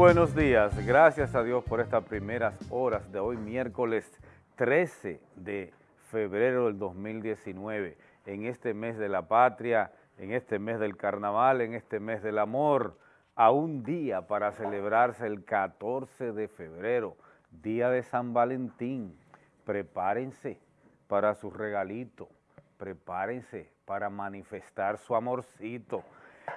Buenos días, gracias a Dios por estas primeras horas de hoy, miércoles 13 de febrero del 2019, en este mes de la patria, en este mes del carnaval, en este mes del amor, a un día para celebrarse el 14 de febrero, día de San Valentín. Prepárense para su regalito, prepárense para manifestar su amorcito.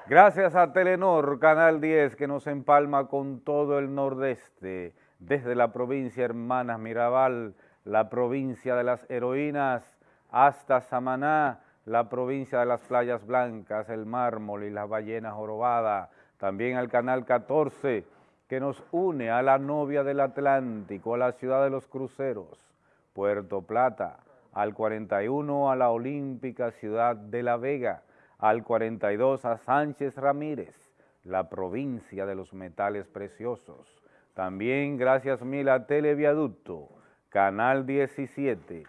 Gracias a Telenor, Canal 10, que nos empalma con todo el nordeste, desde la provincia Hermanas Mirabal, la provincia de las heroínas, hasta Samaná, la provincia de las playas blancas, el mármol y las ballenas jorobadas, también al Canal 14, que nos une a la novia del Atlántico, a la ciudad de los cruceros, Puerto Plata, al 41 a la olímpica ciudad de La Vega, al 42 a Sánchez Ramírez, la provincia de los metales preciosos. También gracias mil a Televiaducto, Canal 17,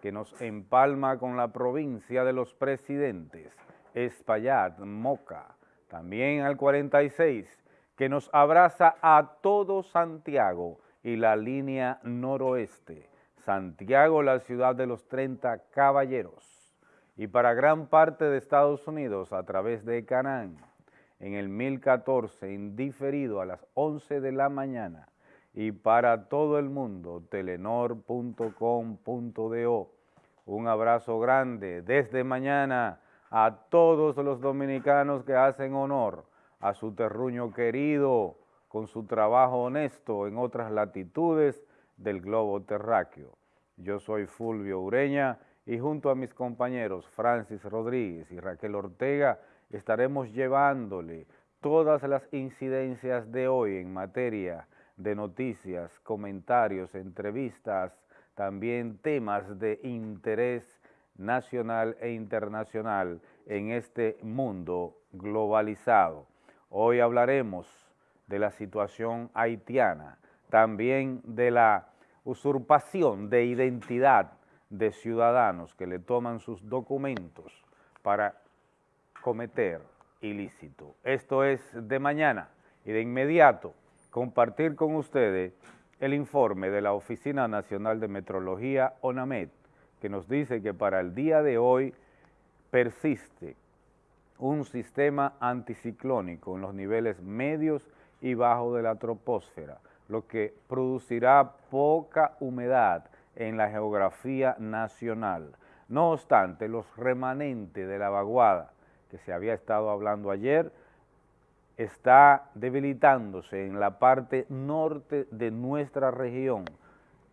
que nos empalma con la provincia de los presidentes, Espaillat, Moca. También al 46, que nos abraza a todo Santiago y la línea noroeste. Santiago, la ciudad de los 30 caballeros y para gran parte de Estados Unidos a través de Canán en el 1014, indiferido a las 11 de la mañana, y para todo el mundo, telenor.com.do. Un abrazo grande desde mañana a todos los dominicanos que hacen honor a su terruño querido con su trabajo honesto en otras latitudes del globo terráqueo. Yo soy Fulvio Ureña y junto a mis compañeros Francis Rodríguez y Raquel Ortega estaremos llevándole todas las incidencias de hoy en materia de noticias, comentarios, entrevistas, también temas de interés nacional e internacional en este mundo globalizado. Hoy hablaremos de la situación haitiana, también de la usurpación de identidad de ciudadanos que le toman sus documentos para cometer ilícito. Esto es de mañana y de inmediato compartir con ustedes el informe de la Oficina Nacional de Metrología, ONAMED, que nos dice que para el día de hoy persiste un sistema anticiclónico en los niveles medios y bajos de la troposfera, lo que producirá poca humedad en la geografía nacional. No obstante, los remanentes de la vaguada que se había estado hablando ayer está debilitándose en la parte norte de nuestra región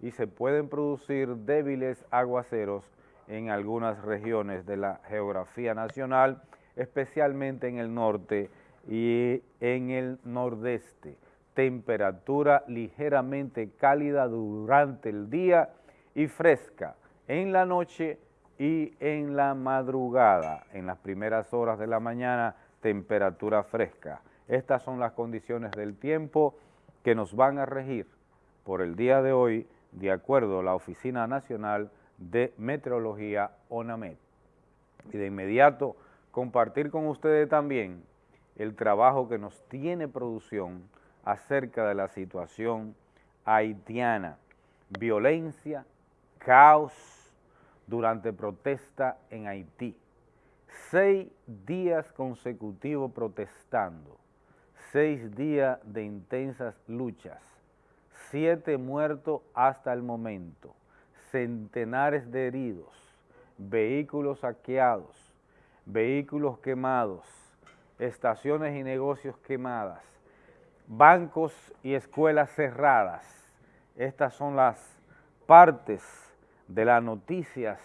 y se pueden producir débiles aguaceros en algunas regiones de la geografía nacional, especialmente en el norte y en el nordeste. Temperatura ligeramente cálida durante el día y fresca en la noche y en la madrugada. En las primeras horas de la mañana, temperatura fresca. Estas son las condiciones del tiempo que nos van a regir por el día de hoy, de acuerdo a la Oficina Nacional de Meteorología, ONAMED. Y de inmediato, compartir con ustedes también el trabajo que nos tiene producción acerca de la situación haitiana, violencia caos durante protesta en Haití. Seis días consecutivos protestando, seis días de intensas luchas, siete muertos hasta el momento, centenares de heridos, vehículos saqueados, vehículos quemados, estaciones y negocios quemadas, bancos y escuelas cerradas. Estas son las partes de las noticias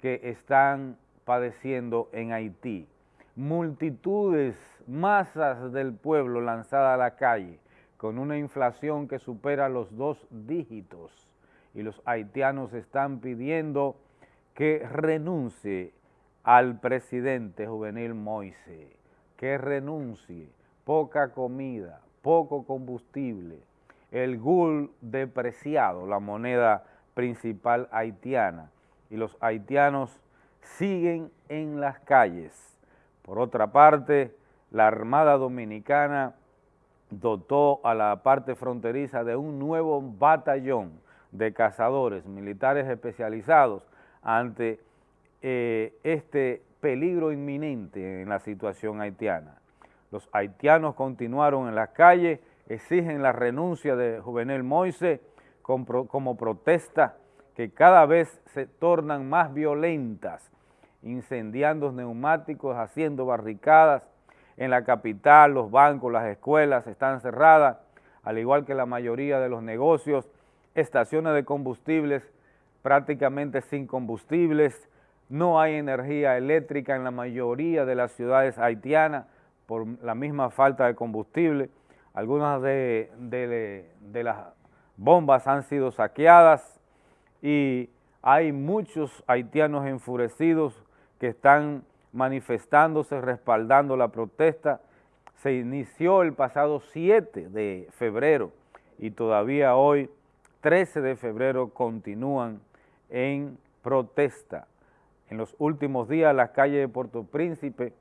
que están padeciendo en Haití. Multitudes, masas del pueblo lanzada a la calle con una inflación que supera los dos dígitos y los haitianos están pidiendo que renuncie al presidente juvenil Moise, que renuncie, poca comida, poco combustible, el gul depreciado, la moneda principal haitiana y los haitianos siguen en las calles. Por otra parte, la Armada Dominicana dotó a la parte fronteriza de un nuevo batallón de cazadores militares especializados ante eh, este peligro inminente en la situación haitiana. Los haitianos continuaron en las calles, exigen la renuncia de Juvenel Moise como protesta que cada vez se tornan más violentas, incendiando neumáticos, haciendo barricadas. En la capital, los bancos, las escuelas están cerradas, al igual que la mayoría de los negocios, estaciones de combustibles prácticamente sin combustibles, no hay energía eléctrica en la mayoría de las ciudades haitianas por la misma falta de combustible, algunas de, de las bombas han sido saqueadas y hay muchos haitianos enfurecidos que están manifestándose, respaldando la protesta. Se inició el pasado 7 de febrero y todavía hoy, 13 de febrero, continúan en protesta. En los últimos días las calles de Puerto Príncipe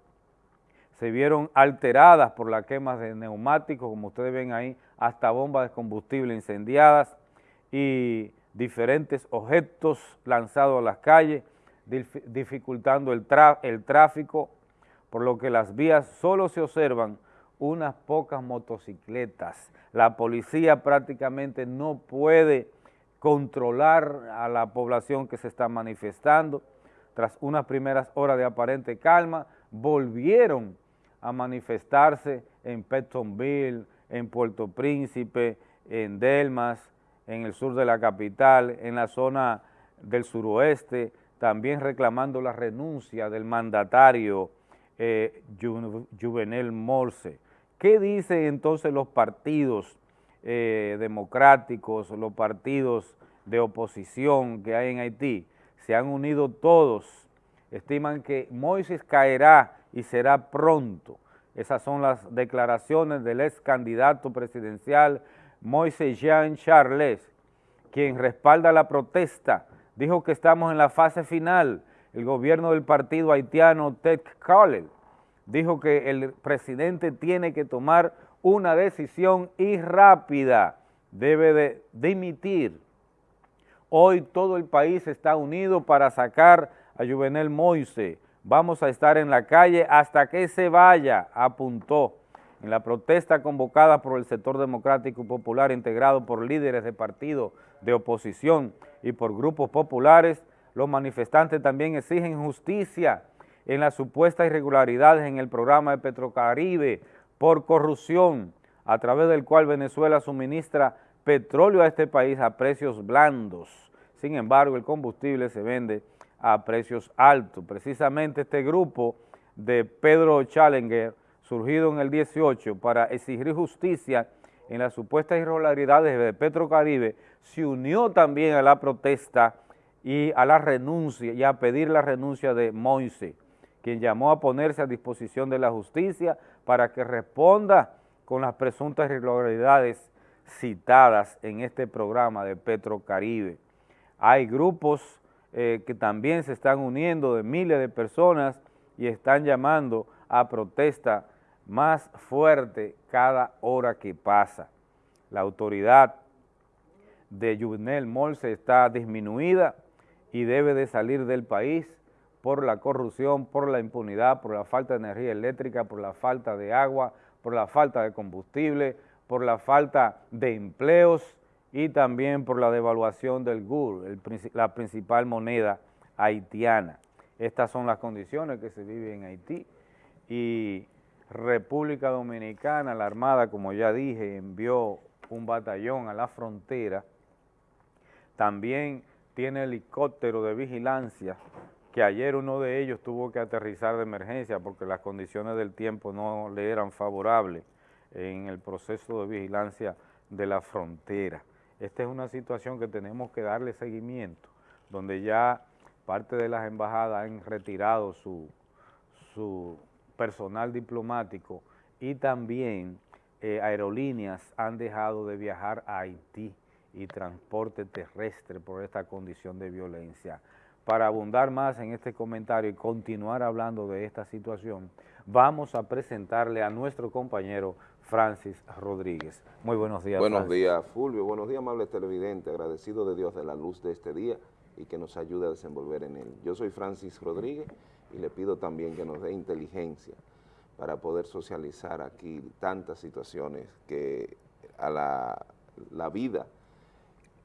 se vieron alteradas por la quema de neumáticos, como ustedes ven ahí, hasta bombas de combustible incendiadas y diferentes objetos lanzados a las calles, dificultando el, el tráfico, por lo que las vías solo se observan unas pocas motocicletas. La policía prácticamente no puede controlar a la población que se está manifestando. Tras unas primeras horas de aparente calma, volvieron a manifestarse en Pettonville, en Puerto Príncipe, en Delmas, en el sur de la capital, en la zona del suroeste, también reclamando la renuncia del mandatario eh, Juvenel Morse. ¿Qué dicen entonces los partidos eh, democráticos, los partidos de oposición que hay en Haití? Se han unido todos, estiman que Moisés caerá y será pronto. Esas son las declaraciones del ex candidato presidencial Moisés Jean Charles, quien respalda la protesta, dijo que estamos en la fase final. El gobierno del partido haitiano Ted Collell dijo que el presidente tiene que tomar una decisión y rápida, debe de dimitir. Hoy todo el país está unido para sacar a Juvenel Moise, Vamos a estar en la calle hasta que se vaya, apuntó. En la protesta convocada por el sector democrático y popular integrado por líderes de partidos de oposición y por grupos populares, los manifestantes también exigen justicia en las supuestas irregularidades en el programa de Petrocaribe por corrupción, a través del cual Venezuela suministra petróleo a este país a precios blandos. Sin embargo, el combustible se vende a precios altos. Precisamente este grupo de Pedro Challenger, surgido en el 18 para exigir justicia en las supuestas irregularidades de Petrocaribe, se unió también a la protesta y a la renuncia y a pedir la renuncia de Moise, quien llamó a ponerse a disposición de la justicia para que responda con las presuntas irregularidades citadas en este programa de Petrocaribe. Hay grupos eh, que también se están uniendo de miles de personas y están llamando a protesta más fuerte cada hora que pasa. La autoridad de Juvenel Molse está disminuida y debe de salir del país por la corrupción, por la impunidad, por la falta de energía eléctrica, por la falta de agua, por la falta de combustible, por la falta de empleos y también por la devaluación del GUR, la principal moneda haitiana. Estas son las condiciones que se viven en Haití y República Dominicana, la Armada, como ya dije, envió un batallón a la frontera, también tiene helicóptero de vigilancia, que ayer uno de ellos tuvo que aterrizar de emergencia porque las condiciones del tiempo no le eran favorables en el proceso de vigilancia de la frontera. Esta es una situación que tenemos que darle seguimiento, donde ya parte de las embajadas han retirado su, personal diplomático y también eh, aerolíneas han dejado de viajar a Haití y transporte terrestre por esta condición de violencia. Para abundar más en este comentario y continuar hablando de esta situación, vamos a presentarle a nuestro compañero Francis Rodríguez. Muy buenos días, Buenos días, Fulvio. Buenos días, amables televidentes. Agradecido de Dios de la luz de este día y que nos ayude a desenvolver en él. Yo soy Francis Rodríguez y le pido también que nos dé inteligencia para poder socializar aquí tantas situaciones que a la, la vida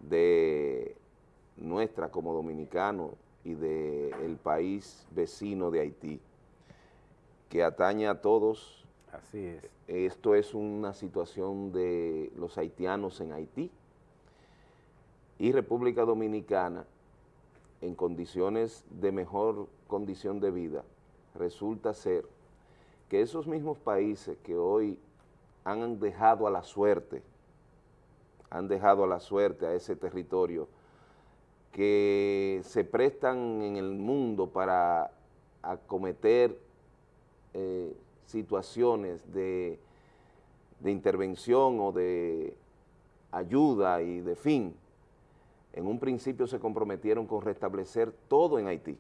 de nuestra como dominicanos y del país vecino de Haití, que atañe a todos. Esto es una situación de los haitianos en Haití y República Dominicana en condiciones de mejor condición de vida, resulta ser que esos mismos países que hoy han dejado a la suerte, han dejado a la suerte a ese territorio, que se prestan en el mundo para acometer eh, situaciones de, de intervención o de ayuda y de fin, en un principio se comprometieron con restablecer todo en Haití.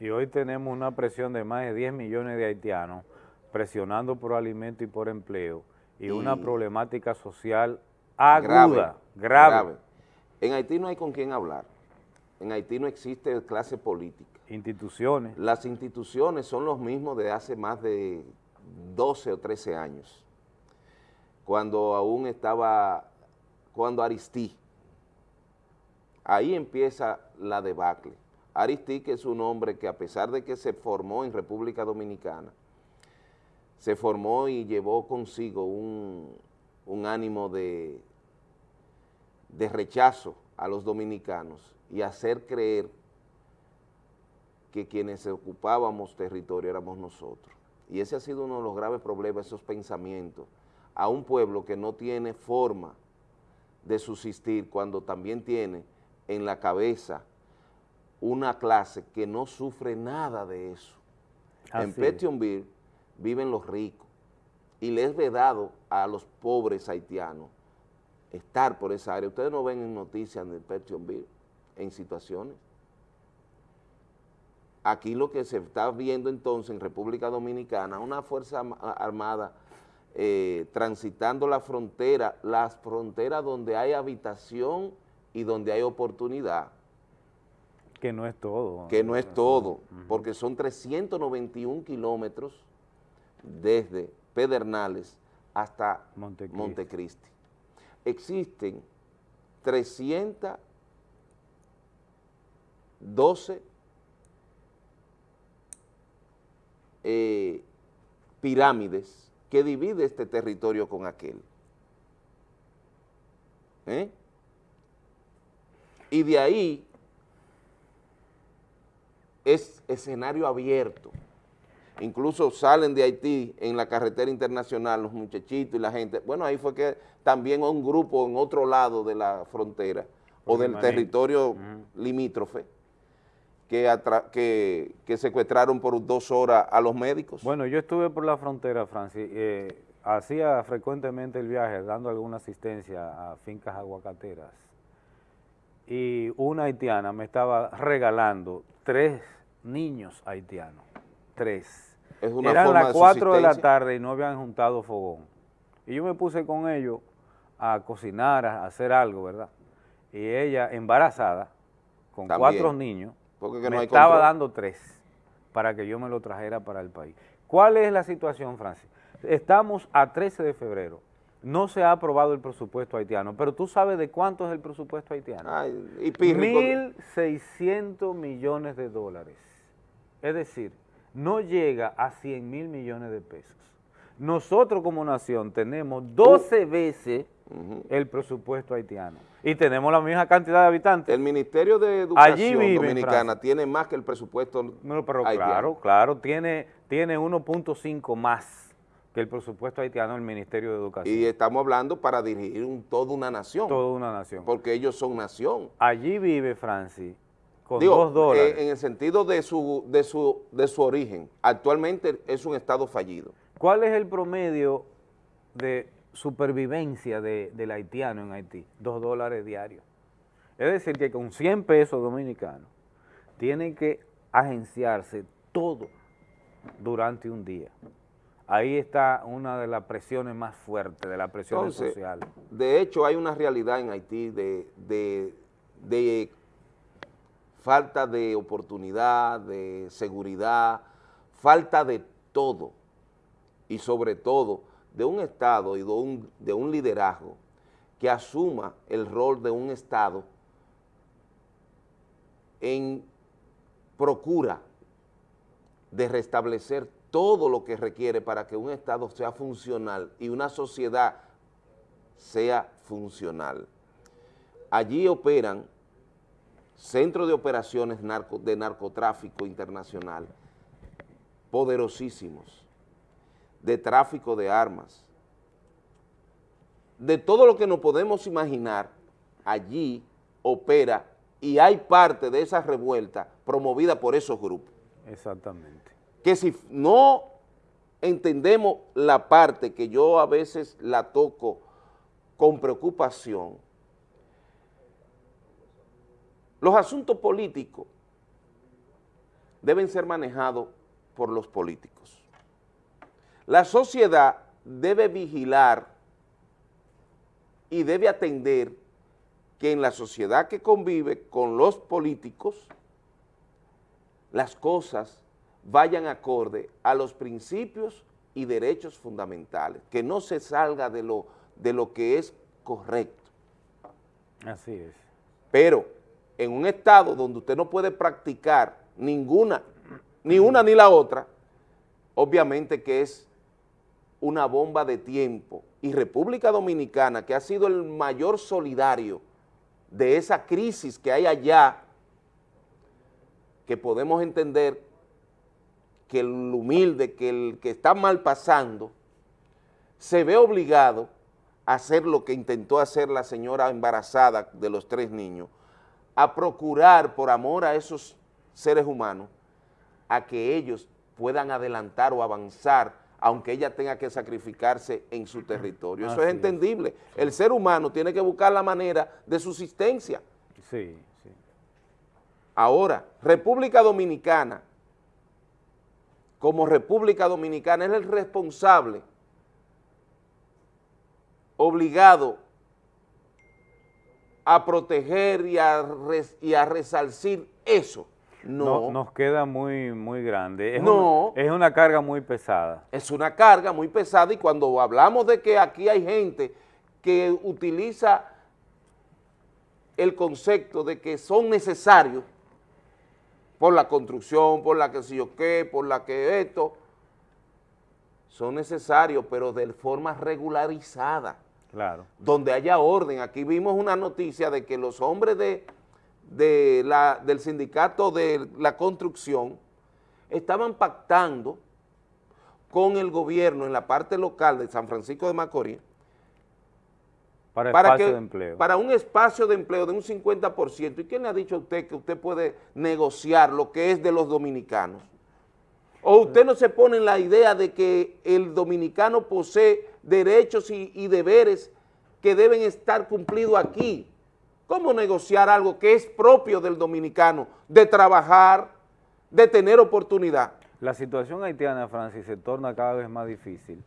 Y hoy tenemos una presión de más de 10 millones de haitianos presionando por alimento y por empleo y, una problemática social aguda, grave, En Haití no hay con quién hablar. En Haití no existe clase política. Instituciones. Las instituciones son los mismos de hace más de 12 o 13 años, cuando aún estaba, cuando Aristí, ahí empieza la debacle. Aristique es un hombre que a pesar de que se formó en República Dominicana, se formó y llevó consigo un, ánimo de, de rechazo a los dominicanos y hacer creer que quienes ocupábamos territorio éramos nosotros. Y ese ha sido uno de los graves problemas, esos pensamientos, a un pueblo que no tiene forma de subsistir cuando también tiene en la cabeza una clase que no sufre nada de eso. en Petionville viven los ricos y les es vedado a los pobres haitianos estar por esa área. Ustedes no ven en noticias de Petionville en situaciones. Aquí lo que se está viendo entonces en República Dominicana, una fuerza armada eh, transitando la frontera, las fronteras donde hay habitación y donde hay oportunidad. Que no es todo. Que no es todo, porque son 391 kilómetros desde Pedernales hasta Montecristi. Existen 312 eh, pirámides que divide este territorio con aquel. ¿Eh? y de ahí es escenario abierto. Incluso salen de Haití en la carretera internacional los muchachitos y la gente. Bueno, ahí fue que también un grupo en otro lado de la frontera o del territorio limítrofe que, que, secuestraron por dos horas a los médicos. Bueno, yo estuve por la frontera, Francis, eh, hacía frecuentemente el viaje dando alguna asistencia a fincas aguacateras y una haitiana me estaba regalando tres niños haitianos, tres. Es una Eran las cuatro de la tarde y no habían juntado fogón. Y yo me puse con ellos a cocinar, a hacer algo, ¿verdad? Y ella, embarazada, con cuatro niños, me estaba dando tres para que yo me lo trajera para el país. ¿Cuál es la situación, Francis? Estamos a 13 de febrero no se ha aprobado el presupuesto haitiano, pero tú sabes de cuánto es el presupuesto haitiano. Mil 1.600 millones de dólares. Es decir, no llega a 100 mil millones de pesos. Nosotros como nación tenemos 12 veces el presupuesto haitiano y tenemos la misma cantidad de habitantes. El Ministerio de Educación Dominicana tiene más que el presupuesto no, pero Claro, claro, tiene, tiene 1.5 más que el presupuesto haitiano del Ministerio de Educación. Y estamos hablando para dirigir un, toda una nación. Toda una nación. Porque ellos son nación. Allí vive Francis con dos dólares. Eh, en el sentido de su, de, su, de su origen, actualmente es un estado fallido. ¿Cuál es el promedio de supervivencia de, del haitiano en Haití? Dos dólares diarios. Es decir, que con 100 pesos dominicanos tienen que agenciarse todo durante un día ahí está una de las presiones más fuertes, de las presiones sociales. De hecho, hay una realidad en Haití de, de falta de oportunidad, de seguridad, falta de todo y sobre todo de un Estado y de un, de un liderazgo que asuma el rol de un Estado en procura de restablecer todo lo que requiere para que un Estado sea funcional y una sociedad sea funcional. Allí operan centros de operaciones de narcotráfico internacional poderosísimos, de tráfico de armas, de todo lo que nos podemos imaginar, allí opera y hay parte de esa revuelta promovida por esos grupos. Exactamente. Que si no entendemos la parte que yo a veces la toco con preocupación, los asuntos políticos deben ser manejados por los políticos. La sociedad debe vigilar y debe atender que en la sociedad que convive con los políticos, las cosas vayan acorde a los principios y derechos fundamentales, que no se salga de lo, de lo que es correcto. Así es. Pero en un estado donde usted no puede practicar ninguna, ni una ni la otra, obviamente que es una bomba de tiempo. Y República Dominicana, que ha sido el mayor solidario de esa crisis que hay allá, que podemos entender que el humilde, que el que está mal pasando, se ve obligado a hacer lo que intentó hacer la señora embarazada de los tres niños, a procurar por amor a esos seres humanos, a que ellos puedan adelantar o avanzar aunque ella tenga que sacrificarse en su territorio. Eso es entendible. El ser humano tiene que buscar la manera de subsistencia. Sí, sí. Ahora, República Dominicana, como República Dominicana, es el responsable, obligado a proteger y a, y a resarcir eso no. nos queda muy, muy grande. Es no. es una carga muy pesada. Es una carga muy pesada y cuando hablamos de que aquí hay gente que utiliza el concepto de que son necesarios por la construcción, por la que sé yo qué, por la que esto, son necesarios, pero de forma regularizada. Claro. Donde haya orden. Aquí vimos una noticia de que los hombres de de la, del sindicato de la construcción estaban pactando con el gobierno en la parte local de San Francisco de Macorís para, para, de empleo. para un espacio de empleo de un 50%. ¿Y quién le ha dicho a usted que usted puede negociar lo que es de los dominicanos? ¿O usted no se pone en la idea de que el dominicano posee derechos y, y deberes que deben estar cumplidos aquí? ¿Cómo negociar algo que es propio del dominicano, de trabajar, de tener oportunidad? La situación haitiana, Francis, se torna cada vez más difícil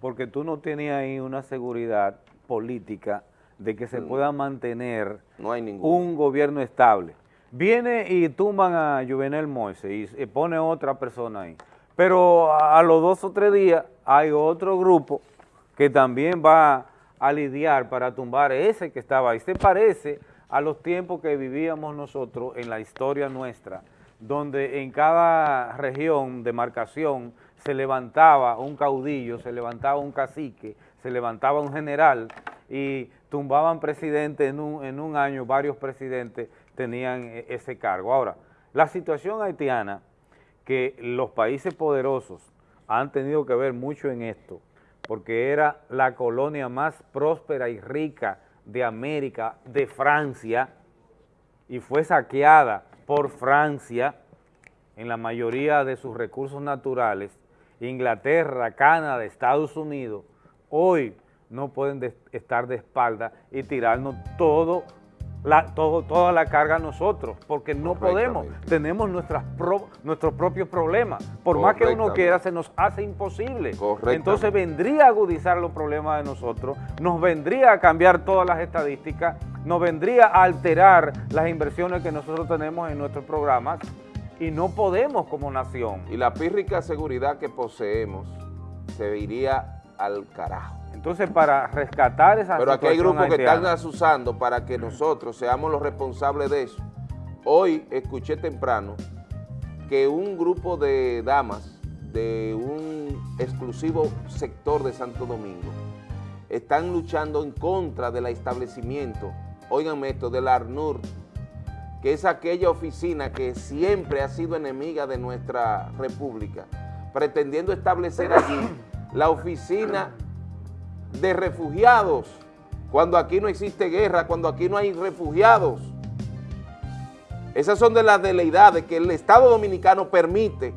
porque tú no tienes ahí una seguridad política de que se mm. pueda mantener un gobierno estable. Viene y tumban a Juvenel Moise y pone otra persona ahí. Pero a los dos o tres días hay otro grupo que también va a lidiar para tumbar ese que estaba ahí. Se parece a los tiempos que vivíamos nosotros en la historia nuestra, donde en cada región, demarcación, se levantaba un caudillo, se levantaba un cacique, se levantaba un general y tumbaban presidente en un, en un año, varios presidentes tenían e, ese cargo. Ahora, la situación haitiana, que los países poderosos han tenido que ver mucho en esto, porque era la colonia más próspera y rica de América, de Francia, y fue saqueada por Francia en la mayoría de sus recursos naturales, Inglaterra, Canadá, Estados Unidos, hoy no pueden estar de espalda y tirarnos todo todo, toda la carga a nosotros, porque no podemos, tenemos nuestras nuestros propios problemas. Por más que uno quiera, se nos hace imposible. Entonces vendría a agudizar los problemas de nosotros, nos vendría a cambiar todas las estadísticas, nos vendría a alterar las inversiones que nosotros tenemos en nuestros programas y no podemos como nación. Y la pírrica seguridad que poseemos se iría al carajo. Entonces, para rescatar esa Pero aquí hay grupos que están asusando para que nosotros seamos los responsables de eso. Hoy escuché temprano que un grupo de damas de un exclusivo sector de Santo Domingo están luchando en contra del establecimiento, oigan esto, del ARNUR, que es aquella oficina que siempre ha sido enemiga de nuestra república, pretendiendo establecer allí la oficina de refugiados, cuando aquí no existe guerra, cuando aquí no hay refugiados. Esas son de las deleidades que el Estado Dominicano permite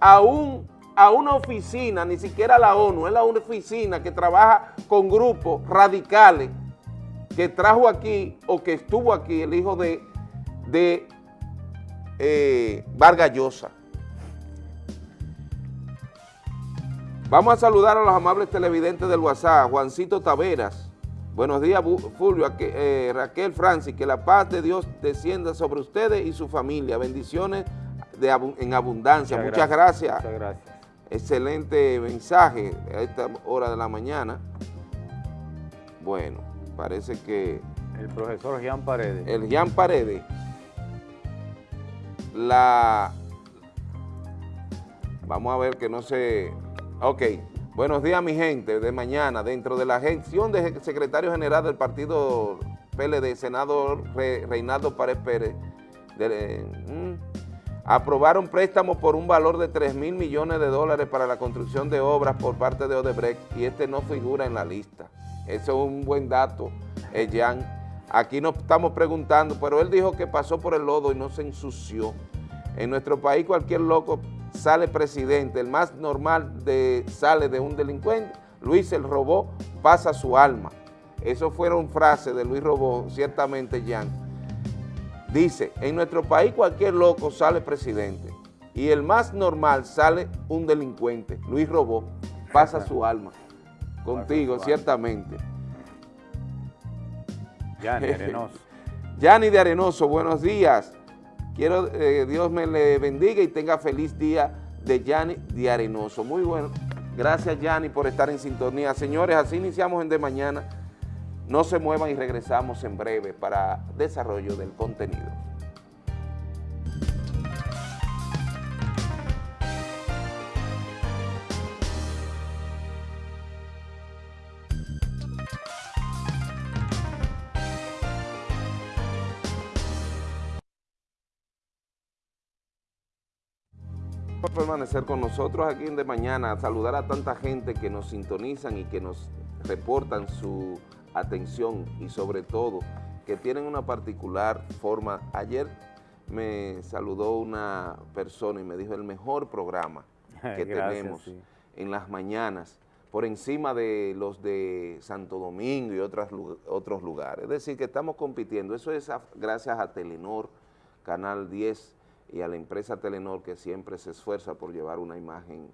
a, una oficina, ni siquiera la ONU, es la oficina que trabaja con grupos radicales que trajo aquí o que estuvo aquí el hijo de, de eh. Vamos a saludar a los amables televidentes del WhatsApp, Juancito Taveras. Buenos días, Fulvio, eh, Raquel Francis, que la paz de Dios descienda sobre ustedes y su familia. Bendiciones en abundancia. Muchas, gracias. Muchas gracias. Excelente mensaje a esta hora de la mañana. Bueno, parece que... El profesor Jean Paredes. El Jean Paredes. La... Vamos a ver que no se Ok, buenos días mi gente, de mañana, dentro de la gestión de secretario general del partido PLD, senador Reinaldo Párez Pérez, mm, aprobaron préstamos por un valor de 3 mil millones de dólares para la construcción de obras por parte de Odebrecht y este no figura en la lista. Eso es un buen dato, eh, Jan. Aquí nos estamos preguntando, pero él dijo que pasó por el lodo y no se ensució. En nuestro país cualquier loco sale presidente, el más normal de, sale de un delincuente, Luis el robó, pasa su alma. Eso fueron frases de Luis Robó, ciertamente, Jan. Dice, en nuestro país cualquier loco sale presidente y el más normal sale un delincuente, Luis Robó, pasa su alma. Contigo, ciertamente. Yanni Arenoso. Yanni de Arenoso, buenos días. Quiero que eh, Dios me le bendiga y tenga feliz día de Yanni de Arenoso. Muy bueno. Gracias, Yanni, por estar en sintonía. Señores, así iniciamos en De Mañana. No se muevan y regresamos en breve para desarrollo del contenido. Por permanecer con nosotros aquí en De Mañana, saludar a tanta gente que nos sintonizan y que nos reportan su atención y sobre todo que tienen una particular forma. Ayer me saludó una persona y me dijo el mejor programa que tenemos en las mañanas por encima de los de Santo Domingo y otras, otros lugares. Es decir, que estamos compitiendo. Eso es gracias a Telenor, Canal 10, y a la empresa Telenor que siempre se esfuerza por llevar una imagen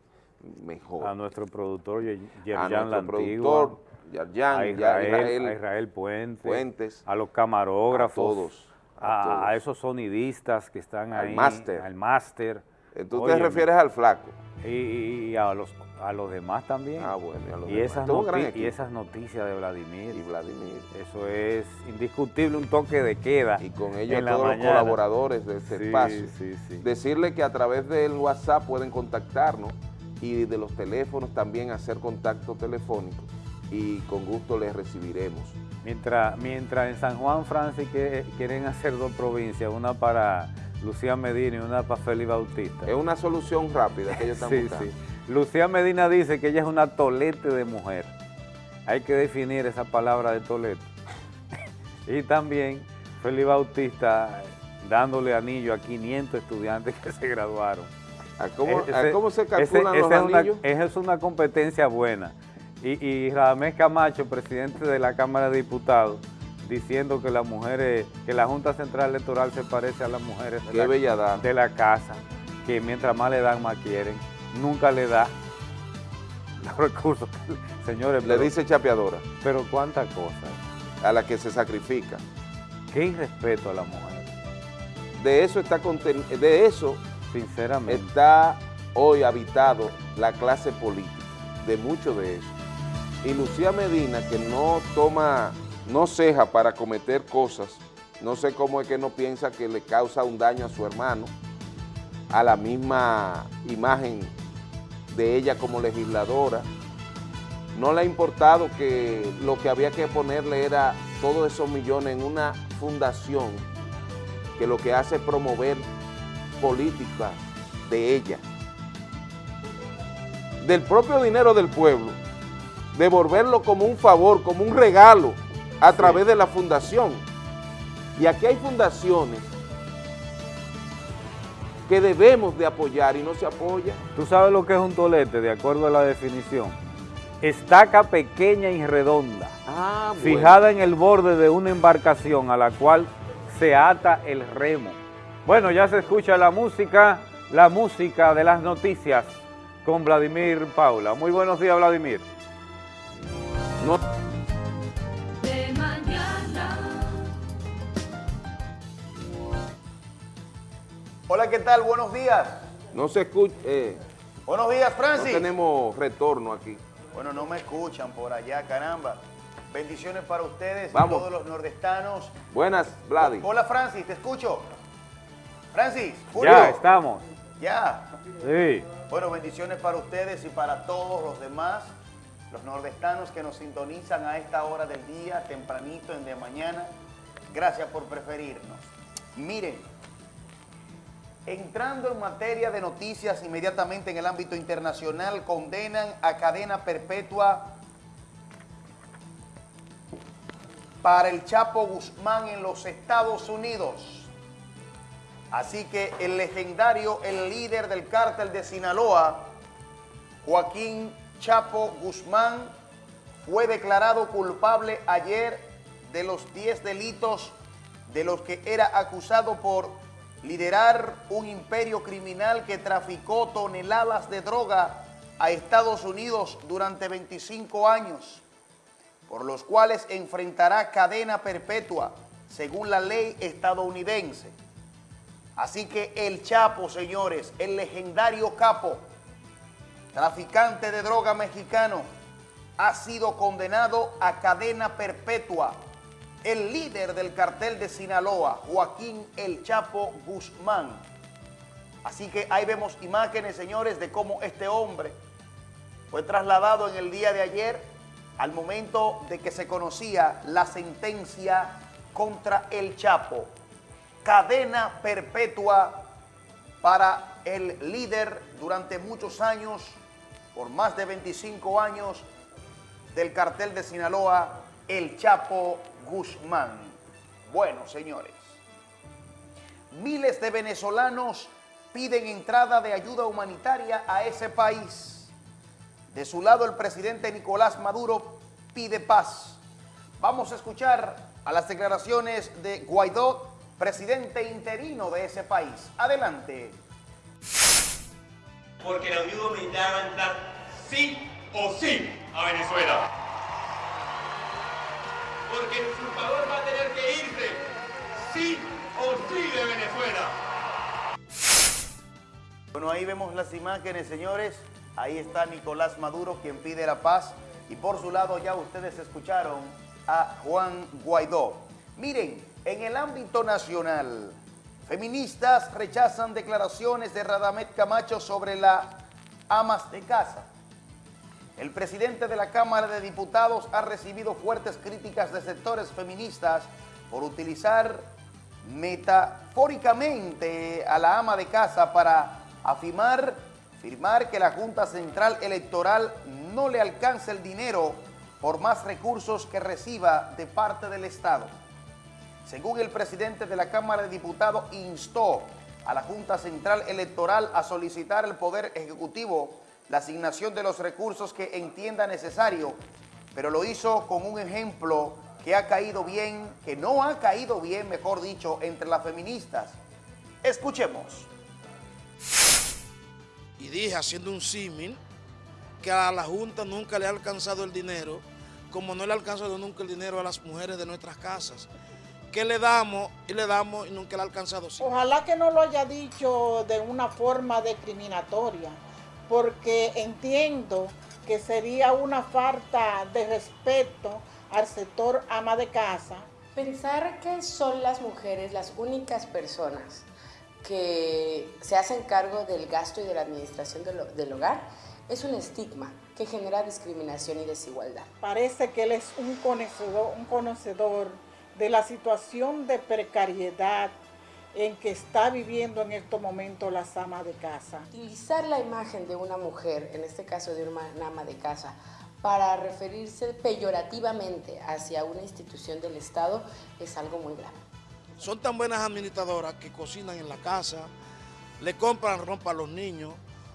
mejor. A nuestro productor Yerjan La productor, a Israel, a Israel Puentes, a los camarógrafos, a todos, a, esos sonidistas que están ahí, al máster. Tú te refieres al flaco. Y, a los a los demás también. Ah, bueno, y, a los y Esas y esas noticias de Vladimir. Y Vladimir. Eso es indiscutible, un toque de queda. Y con ellos todos los colaboradores de este espacio. Sí, sí. Decirle que a través del WhatsApp pueden contactarnos y de los teléfonos también hacer contacto telefónico y con gusto les recibiremos. Mientras, mientras en San Juan, Francis, que quieren hacer dos provincias, una para Lucía Medina y una para Félix Bautista. Es una solución rápida que ellos están sí, Sí. Lucía Medina dice que ella es una tolete de mujer. Hay que definir esa palabra de tolete. y también Félix Bautista dándole anillo a 500 estudiantes que se graduaron. ¿A cómo, se calculan los anillos? esa es una competencia buena. Y, y Radamés Camacho, presidente de la Cámara de Diputados, diciendo que las mujeres, que la Junta Central Electoral se parece a las mujeres de, Qué la, de la casa, que mientras más le dan, más quieren. Nunca le da los recursos. Señores, le dice chapeadora. Pero cuántas cosas. A la que se sacrifica. Qué irrespeto a la mujer. De eso está de eso sinceramente está hoy habitado la clase política, de mucho de eso. Y Lucía Medina, que no toma, no ceja para cometer cosas, no sé cómo es que no piensa que le causa un daño a su hermano, a la misma imagen de ella como legisladora. No le ha importado que lo que había que ponerle era todos esos millones en una fundación que lo que hace es promover políticas de ella. Del propio dinero del pueblo, devolverlo como un favor, como un regalo a través de la fundación. Y aquí hay fundaciones que debemos de apoyar y no se apoya. ¿Tú sabes lo que es un tolete, de acuerdo a la definición? Estaca pequeña y redonda, ah, fijada en el borde de una embarcación a la cual se ata el remo. Bueno, ya se escucha la música, la música de las noticias con Vladimir Paula. Muy buenos días, Vladimir. Hola, ¿qué tal? Buenos días. No se escucha. Eh, Buenos días, Francis. No tenemos retorno aquí. Bueno, no me escuchan por allá, caramba. Bendiciones para ustedes y todos los nordestanos. Buenas, Vladi. Hola, Francis, te escucho. Francis, Julio. Ya, estamos. Ya. Sí. Bueno, bendiciones para ustedes y para todos los demás, los nordestanos que nos sintonizan a esta hora del día, tempranito, en de mañana. Gracias por preferirnos. Miren, Entrando en materia de noticias, inmediatamente en el ámbito internacional, condenan a cadena perpetua para el Chapo Guzmán en los Estados Unidos. Así que el legendario, el líder del cártel de Sinaloa, Joaquín Chapo Guzmán, fue declarado culpable ayer de los 10 delitos de los que era acusado por liderar un imperio criminal que traficó toneladas de droga a Estados Unidos durante 25 años, por los cuales enfrentará cadena perpetua según la ley estadounidense. Así que el Chapo, señores, el legendario capo, traficante de droga mexicano, ha sido condenado a cadena perpetua el líder del cartel de Sinaloa, Joaquín El Chapo Guzmán. Así que ahí vemos imágenes, señores, de cómo este hombre fue trasladado en el día de ayer al momento de que se conocía la sentencia contra El Chapo. Cadena perpetua para el líder durante muchos años, por más de 25 años, del cartel de Sinaloa, El Chapo Guzmán. Bueno, señores, miles de venezolanos piden entrada de ayuda humanitaria a ese país. De su lado, el presidente Nicolás Maduro pide paz. Vamos a escuchar a las declaraciones de Guaidó, presidente interino de ese país. Adelante. Porque la ayuda humanitaria va a entrar sí o sí a Venezuela porque el usurpador va a tener que irse, sí o sí de Venezuela. Bueno, ahí vemos las imágenes, señores. Ahí está Nicolás Maduro, quien pide la paz. Y por su lado ya ustedes escucharon a Juan Guaidó. Miren, en el ámbito nacional, feministas rechazan declaraciones de Radamet Camacho sobre las amas de casa. El presidente de la Cámara de Diputados ha recibido fuertes críticas de sectores feministas por utilizar metafóricamente a la ama de casa para afirmar firmar que la Junta Central Electoral no le alcance el dinero por más recursos que reciba de parte del Estado. Según el presidente de la Cámara de Diputados, instó a la Junta Central Electoral a solicitar al Poder Ejecutivo la asignación de los recursos que entienda necesario, pero lo hizo con un ejemplo que ha caído bien, que no ha caído bien, mejor dicho, entre las feministas. Escuchemos. Y dije, haciendo un símil, que a la Junta nunca le ha alcanzado el dinero, como no le ha alcanzado nunca el dinero a las mujeres de nuestras casas. Que le damos y le damos y nunca le ha alcanzado. Ojalá que no lo haya dicho de una forma discriminatoria, porque entiendo que sería una falta de respeto al sector ama de casa. Pensar que son las mujeres las únicas personas que se hacen cargo del gasto y de la administración del, del hogar es un estigma que genera discriminación y desigualdad. Parece que él es un conocedor, un conocedor de la situación de precariedad en que está viviendo en estos momentos la ama de casa. Utilizar la imagen de una mujer, en este caso de una ama de casa, para referirse peyorativamente hacia una institución del Estado es algo muy grave. Son tan buenas administradoras que cocinan en la casa, le compran ropa a los niños,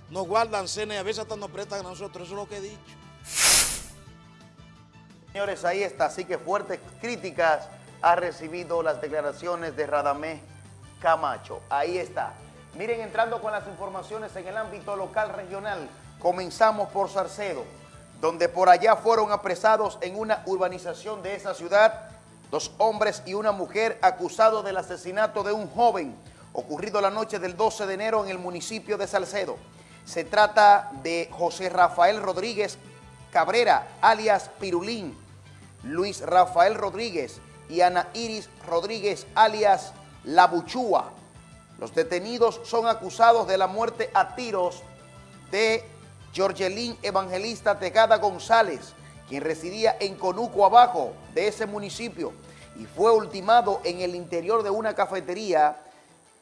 nos guardan cena y a veces hasta nos prestan a nosotros, eso es lo que he dicho. Señores, ahí está, así que fuertes críticas ha recibido las declaraciones de Radamés Camacho. Ahí está. Miren, entrando con las informaciones en el ámbito local regional, comenzamos por Sarcedo, donde por allá fueron apresados en una urbanización de esa ciudad dos hombres y una mujer acusados del asesinato de un joven ocurrido la noche del 12 de enero en el municipio de Salcedo. Se trata de José Rafael Rodríguez Cabrera, alias Pirulín, Luis Rafael Rodríguez y Ana Iris Rodríguez, alias La Buchúa. Los detenidos son acusados de la muerte a tiros de Georgelín Evangelista Tejada González, quien residía en Conuco Abajo de ese municipio y fue ultimado en el interior de una cafetería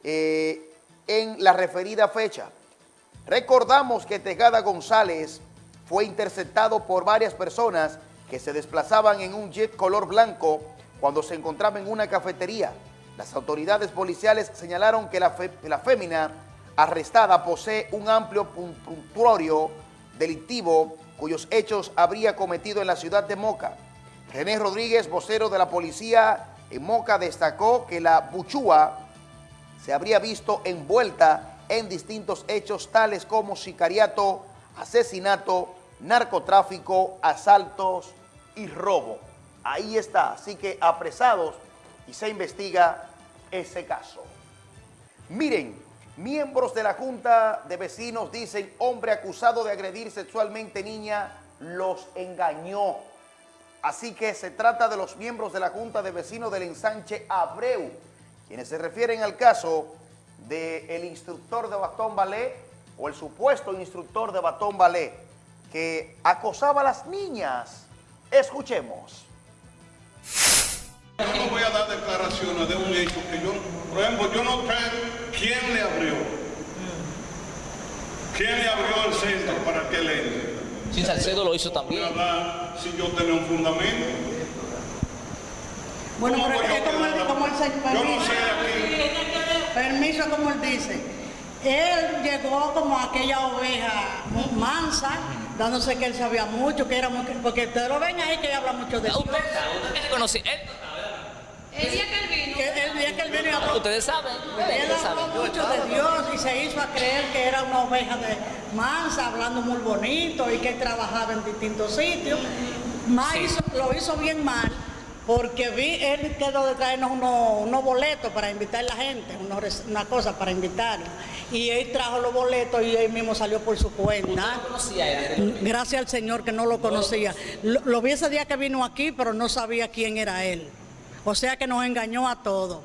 eh, en la referida fecha. Recordamos que Tejada González fue interceptado por varias personas que se desplazaban en un jet color blanco cuando se encontraba en una cafetería. Las autoridades policiales señalaron que la, la fémina arrestada posee un amplio puntuario delictivo cuyos hechos habría cometido en la ciudad de Moca. René Rodríguez, vocero de la policía en Moca, destacó que la Buchúa se habría visto envuelta en distintos hechos tales como sicariato, asesinato, narcotráfico, asaltos y robo. Ahí está, así que apresados y se investiga ese caso. Miren, miembros de la Junta de Vecinos dicen hombre acusado de agredir sexualmente niña los engañó. Así que se trata de los miembros de la Junta de Vecinos del ensanche Abreu, quienes se refieren al caso del instructor de Batón Ballet o el supuesto instructor de Batón Ballet que acosaba a las niñas. Escuchemos. Yo no voy a dar declaraciones de un hecho que yo, por ejemplo, yo no sé quién le abrió. ¿Quién le abrió el centro para que le entre? Si Salcedo lo hizo también. Voy a dar si yo tenía un fundamento. Bueno, ¿Cómo pero es como él, como él se Yo no permiso, sé aquí. permiso como él dice. Él llegó como aquella oveja mansa, dándose que él sabía mucho, que era muy, porque ustedes lo ven ahí que él habla mucho de. Usted que conoce, él, El día que él vino. el día que él vino habló- ustedes saben, Él habló mucho de Dios y se hizo a creer que era una oveja de mansa, hablando muy bonito y que él trabajaba en distintos sitios. Más Sí. hizo- lo hizo bien mal porque vi, él quedó de traernos unos, unos boletos para invitar a la gente, unos una cosa para invitarlos. Y él trajo los boletos y él mismo salió por su cuenta. conocía a él. Gracias al Señor que no lo conocía. Lo, lo vi ese día que vino aquí, pero no sabía quién era él. O sea que nos engañó a todos.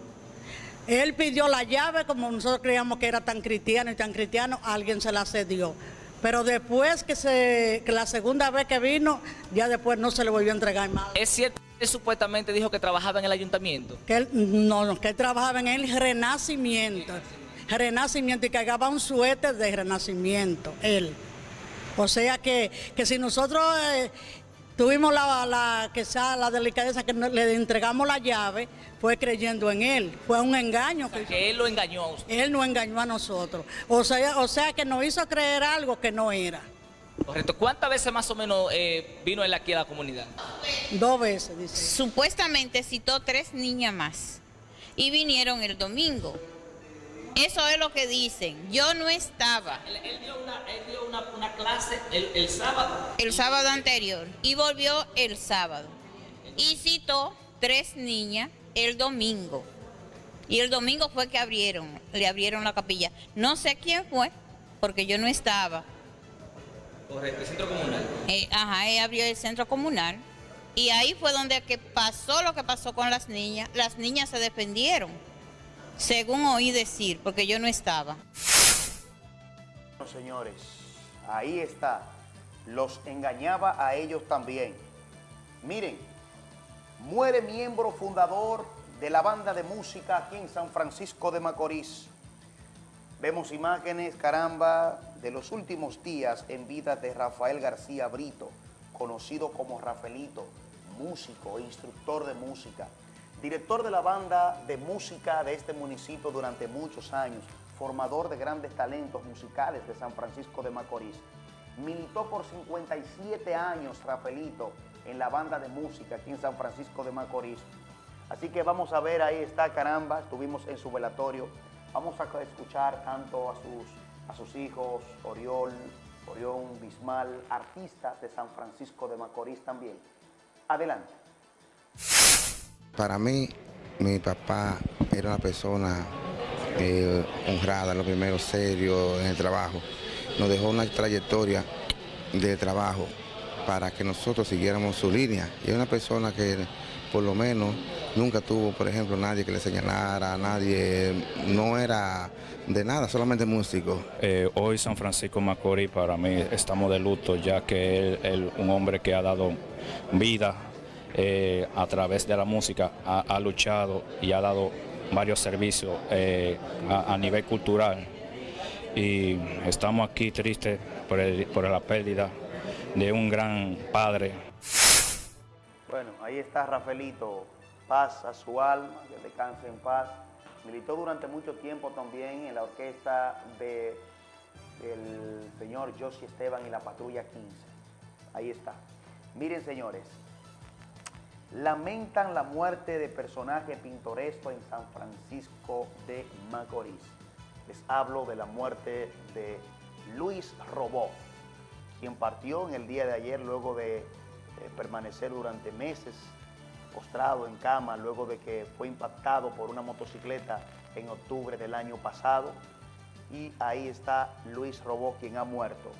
Él pidió la llave, como nosotros creíamos que era tan cristiano y tan cristiano, alguien se la cedió. Pero después que, se, que la segunda vez que vino, ya después no se le volvió a entregar más. Es cierto que él supuestamente dijo que trabajaba en el ayuntamiento. Que él, no, no, que él trabajaba en el renacimiento. Renacimiento y cargaba un suéter de renacimiento, él. O sea que, que si nosotros eh, tuvimos la, la, sea la delicadeza que no- le entregamos la llave, fue creyendo en él. Fue un engaño. Que él lo engañó a usted. Él nos engañó a nosotros. O sea, o sea que nos hizo creer algo que no era. Correcto. ¿Cuántas veces más o menos eh, vino él aquí a la comunidad? Dos veces, dice. Supuestamente citó tres niñas más y vinieron el domingo. Eso es lo que dicen. Yo no estaba Él, él dio, una, él dio una, una clase el, el sábado. el sábado anterior y volvió el sábado. Y citó tres niñas el domingo. Y el domingo fue que abrieron, le abrieron la capilla. No sé quién fue, porque yo no estaba. Correcto, el centro comunal. Eh, ajá, él abrió el centro comunal. Y ahí fue donde que pasó lo que pasó con las niñas. Las niñas se defendieron, según oí decir, porque yo no estaba. Señores, ahí está. Los engañaba a ellos también. Miren, muere miembro fundador de la banda de música aquí en San Francisco de Macorís. Vemos imágenes, caramba, de los últimos días en vida de Rafael García Brito, conocido como Rafaelito, músico e instructor de música, director de la banda de música de este municipio durante muchos años, formador de grandes talentos musicales de San Francisco de Macorís. Militó por 57 años Rafaelito en la banda de música aquí en San Francisco de Macorís. Así que vamos a ver, ahí está caramba, estuvimos en su velatorio. Vamos a escuchar tanto a sus, a sus hijos, Oriol, Orión Bismal, artistas de San Francisco de Macorís también. Adelante. Para mí, mi papá era una persona eh, honrada, lo primero, serio en el trabajo. Nos dejó una trayectoria de trabajo para que nosotros siguiéramos su línea. Y es una persona que por lo menos nunca tuvo, por ejemplo, nadie que le señalara, nadie, no era de nada, solamente músico. Eh, hoy San Francisco Macorís para mí estamos de luto ya que él, él, un hombre que ha dado vida eh, a través de la música, ha, ha, luchado y ha dado varios servicios eh, a, nivel cultural y estamos aquí tristes por, por la pérdida de un gran padre. Bueno, ahí está Rafaelito, paz a su alma, que descanse en paz. Militó durante mucho tiempo también en la orquesta de, del señor Josie Esteban y la Patrulla 15. Ahí está. Miren, señores, lamentan la muerte de personaje pintoresco en San Francisco de Macorís. Les hablo de la muerte de Luis Robó, quien partió en el día de ayer luego de permanecer durante meses postrado en cama luego de que fue impactado por una motocicleta en octubre del año pasado. Y ahí está Luis Robó, quien ha muerto.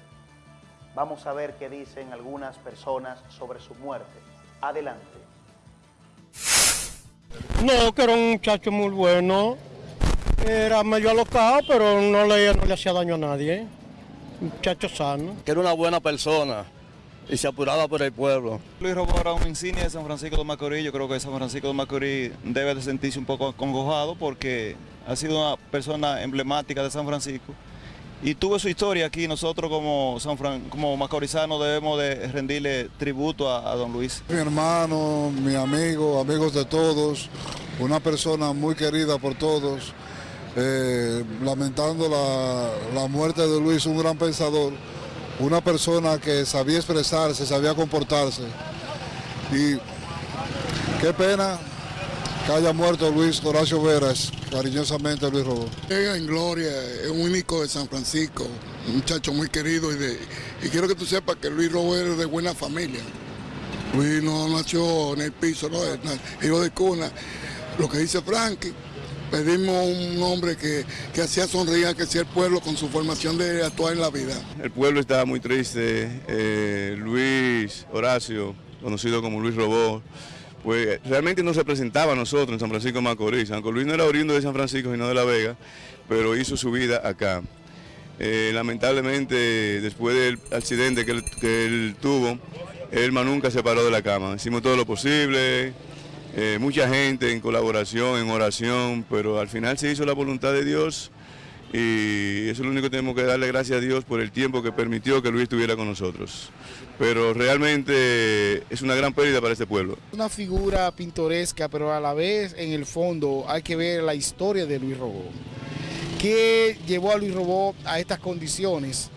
Vamos a ver qué dicen algunas personas sobre su muerte. Adelante. No, que era un muchacho muy bueno. Era medio alocado, pero no le, no le hacía daño a nadie. Un muchacho sano. Que era una buena persona y se apuraba por el pueblo. Luis Robó era un insignia de San Francisco de Macorís. Yo creo que San Francisco de Macorís debe de sentirse un poco acongojado porque ha sido una persona emblemática de San Francisco. Y tuvo su historia aquí. Nosotros como, San Fran, como macorizanos debemos de rendirle tributo a, don Luis. Mi hermano, mi amigo, amigos de todos, una persona muy querida por todos. Eh, lamentando la, la muerte de Luis, un gran pensador una persona que sabía expresarse, sabía comportarse. Y qué pena que haya muerto Luis Horacio Veras, cariñosamente Luis Robó. Llega en gloria, es un único de San Francisco, un muchacho muy querido y, de, y quiero que tú sepas que Luis Robó es de buena familia. Luis no nació en el piso, no, es hijo de cuna. Lo que dice Frankie, pedimos un hombre que, que hacía sonreír que sea el pueblo con su formación de actuar en la vida. El pueblo estaba muy triste, eh, Luis Horacio, conocido como Luis Robó, pues realmente no se presentaba a nosotros en San Francisco Macorís, aunque Luis no era oriundo de San Francisco sino de La Vega, pero hizo su vida acá. Eh, lamentablemente, después del accidente que él, que él tuvo, él más nunca se paró de la cama. Hicimos todo lo posible, eh, mucha gente en colaboración, en oración, pero al final se hizo la voluntad de Dios y eso es lo único que tenemos que darle gracias a Dios por el tiempo que permitió que Luis estuviera con nosotros. Pero realmente es una gran pérdida para este pueblo. Una figura pintoresca, pero a la vez en el fondo hay que ver la historia de Luis Robó. ¿Qué llevó a Luis Robó a estas condiciones?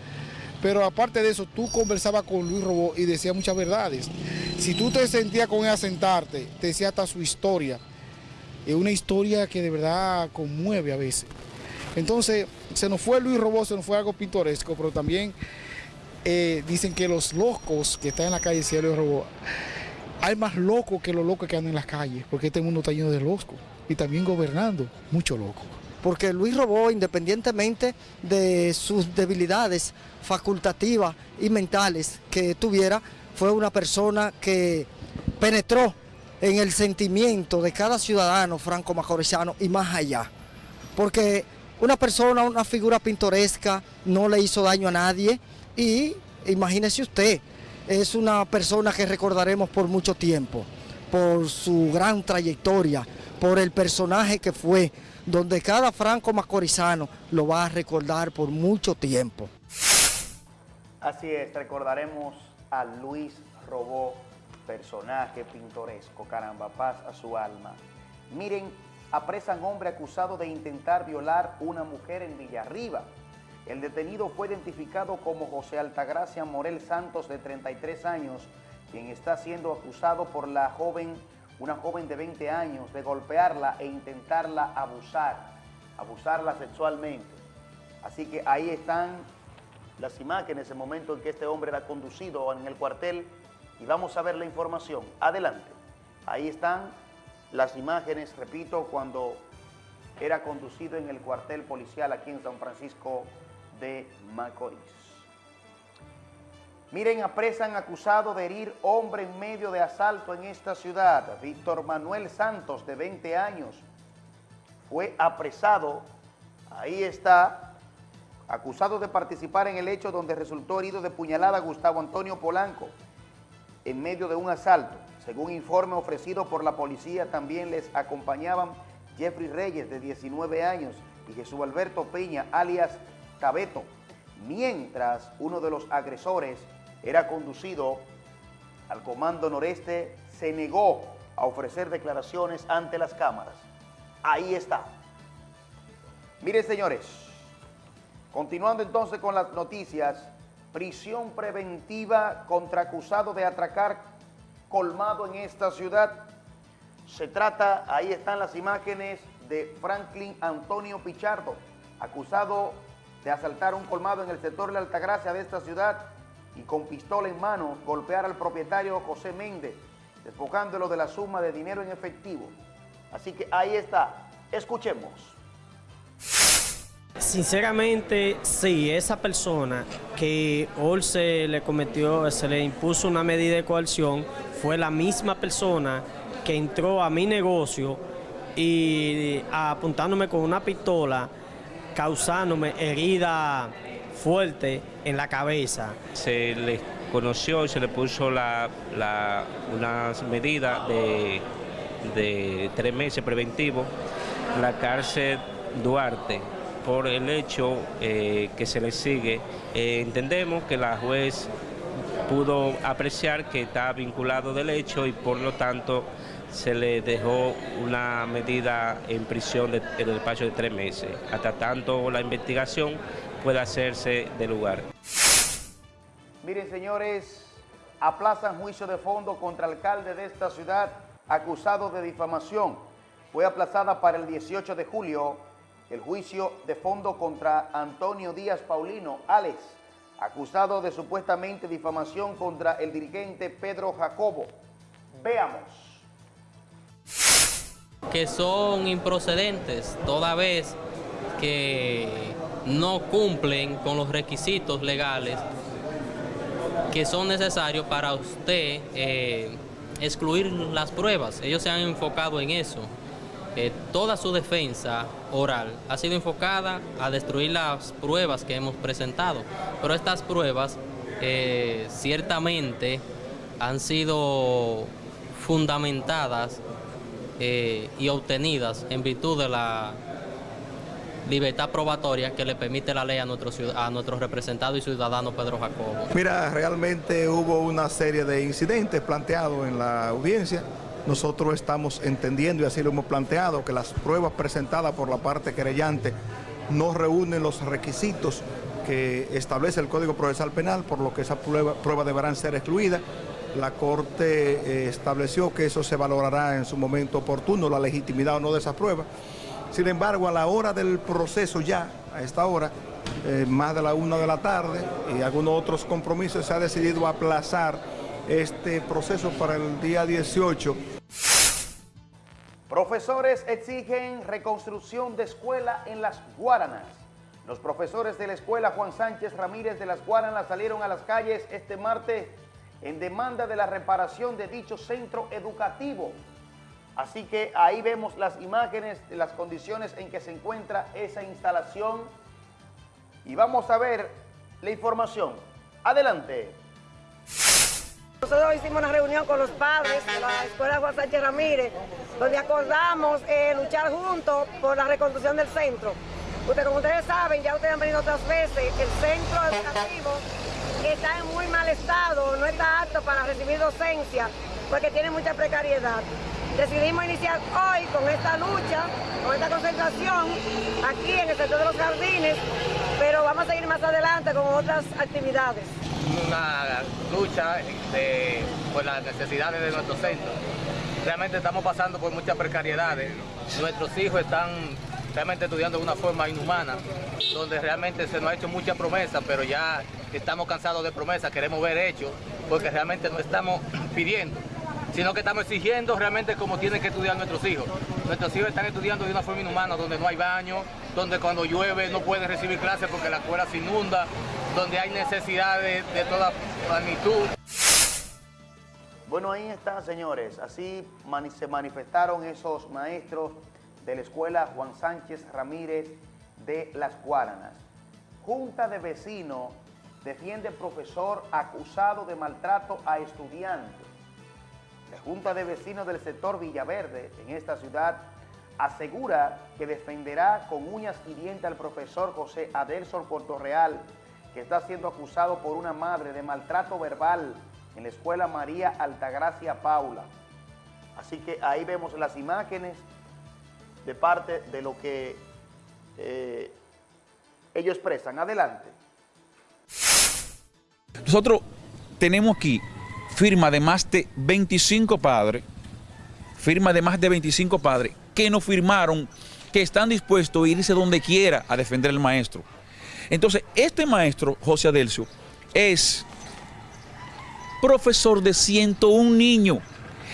Pero aparte de eso, tú conversabas con Luis Robó y decía muchas verdades. Si tú te sentías con él a sentarte, te decía hasta su historia. Es una historia que de verdad conmueve a veces. Entonces, se nos fue Luis Robó, se nos fue algo pintoresco, pero también eh, dicen que los locos que están en la calle Cielo Luis Robó, hay más locos que los locos que andan en las calles, porque este mundo está lleno de locos y también gobernando, mucho loco. Porque Luis Robó, independientemente de sus debilidades facultativas y mentales que tuviera, fue una persona que penetró en el sentimiento de cada ciudadano franco-macorizano y más allá. Porque una persona, una figura pintoresca, no le hizo daño a nadie y imagínese usted, es una persona que recordaremos por mucho tiempo, por su gran trayectoria, por el personaje que fue, donde cada franco macorizano lo va a recordar por mucho tiempo. Así es, recordaremos a Luis Robó, personaje pintoresco, caramba, paz a su alma. Miren, apresan hombre acusado de intentar violar una mujer en Villarriba. El detenido fue identificado como José Altagracia Morel Santos, de 33 años, quien está siendo acusado por la joven una joven de 20 años, de golpearla e intentarla abusar, abusarla sexualmente. Así que ahí están las imágenes, el momento en que este hombre era conducido en el cuartel y vamos a ver la información. Adelante. Ahí están las imágenes, repito, cuando era conducido en el cuartel policial aquí en San Francisco de Macorís. Miren, apresan acusado de herir hombre en medio de asalto en esta ciudad. Víctor Manuel Santos, de 20 años, fue apresado. Ahí está, acusado de participar en el hecho donde resultó herido de puñalada Gustavo Antonio Polanco en medio de un asalto. Según informe ofrecido por la policía, también les acompañaban Jeffrey Reyes, de 19 años, y Jesús Alberto Peña, alias Cabeto, mientras uno de los agresores era conducido al Comando Noreste, se negó a ofrecer declaraciones ante las cámaras. Ahí está. Miren, señores, continuando entonces con las noticias, prisión preventiva contra acusado de atracar colmado en esta ciudad. Se trata, ahí están las imágenes de Franklin Antonio Pichardo, acusado de asaltar un colmado en el sector de Altagracia de esta ciudad y con pistola en mano golpear al propietario José Méndez, despojándolo de la suma de dinero en efectivo. Así que ahí está. Escuchemos. Sinceramente, sí, esa persona que hoy se le cometió, se le impuso una medida de coerción, fue la misma persona que entró a mi negocio y apuntándome con una pistola, causándome herida fuerte en la cabeza. Se le conoció y se le puso la, la, unas medidas de, tres meses preventivo la cárcel Duarte por el hecho eh, que se le sigue. Eh, entendemos que la juez pudo apreciar que está vinculado del hecho y por lo tanto se le dejó una medida en prisión de, en el despacho de tres meses, hasta tanto la investigación pueda hacerse de lugar. Miren, señores, aplazan juicio de fondo contra alcalde de esta ciudad acusado de difamación. Fue aplazada para el 18 de julio el juicio de fondo contra Antonio Díaz Paulino, Alex, acusado de supuestamente difamación contra el dirigente Pedro Jacobo. Veamos. Que son improcedentes toda vez que no cumplen con los requisitos legales que son necesarios para usted eh, excluir las pruebas. Ellos se han enfocado en eso. Eh, toda su defensa oral ha sido enfocada a destruir las pruebas que hemos presentado. Pero estas pruebas eh, ciertamente han sido fundamentadas y obtenidas en virtud de la libertad probatoria que le permite la ley a nuestro, a nuestro representado y ciudadano Pedro Jacobo. Mira, realmente hubo una serie de incidentes planteados en la audiencia. Nosotros estamos entendiendo, y así lo hemos planteado, que las pruebas presentadas por la parte querellante no reúnen los requisitos que establece el Código Procesal Penal, por lo que esas pruebas prueba deberán ser excluidas. La Corte eh, estableció que eso se valorará en su momento oportuno, la legitimidad o no de esas pruebas. Sin embargo, a la hora del proceso ya, a esta hora, eh, más de la una de la tarde y algunos otros compromisos, se ha decidido aplazar este proceso para el día 18. Profesores exigen reconstrucción de escuela en Las Guaranas. Los profesores de la escuela Juan Sánchez Ramírez de Las Guaranas salieron a las calles este martes en demanda de la reparación de dicho centro educativo. Así que ahí vemos las imágenes de las condiciones en que se encuentra esa instalación y vamos a ver la información. Adelante. Nosotros hicimos una reunión con los padres de la Escuela Juan Sánchez Ramírez, donde acordamos eh, luchar juntos por la reconstrucción del centro. Usted, como ustedes saben, ya ustedes han venido otras veces, el centro educativo está en muy mal estado, no está apto para recibir docencia, porque tiene mucha precariedad. Decidimos iniciar hoy con esta lucha, con esta concentración, aquí en el sector de los jardines, pero vamos a seguir más adelante con otras actividades. Una lucha de, por las necesidades de nuestro centro. Realmente estamos pasando por muchas precariedades. Nuestros hijos están realmente estudiando de una forma inhumana, donde realmente se nos ha hecho mucha promesa, pero ya estamos cansados de promesas, queremos ver hechos, porque realmente no estamos pidiendo, sino que estamos exigiendo realmente como tienen que estudiar nuestros hijos. Nuestros hijos están estudiando de una forma inhumana, donde no hay baño, donde cuando llueve no pueden recibir clases porque la escuela se inunda, donde hay necesidades de toda magnitud. Bueno, ahí está, señores. Así se manifestaron esos maestros de la escuela Juan Sánchez Ramírez de Las Guaranas. Junta de vecinos defiende profesor acusado de maltrato a estudiantes. La Junta de Vecinos del sector Villaverde en esta ciudad asegura que defenderá con uñas y dientes al profesor José Adelson Portorreal, que está siendo acusado por una madre de maltrato verbal en la escuela María Altagracia Paula. Así que ahí vemos las imágenes de parte de lo que eh, ellos expresan. Adelante. Nosotros tenemos aquí firma de más de 25 padres, firma de más de 25 padres que no firmaron, que están dispuestos a irse donde quiera a defender al maestro. Entonces, este maestro, José Adelcio, es profesor de 101 niños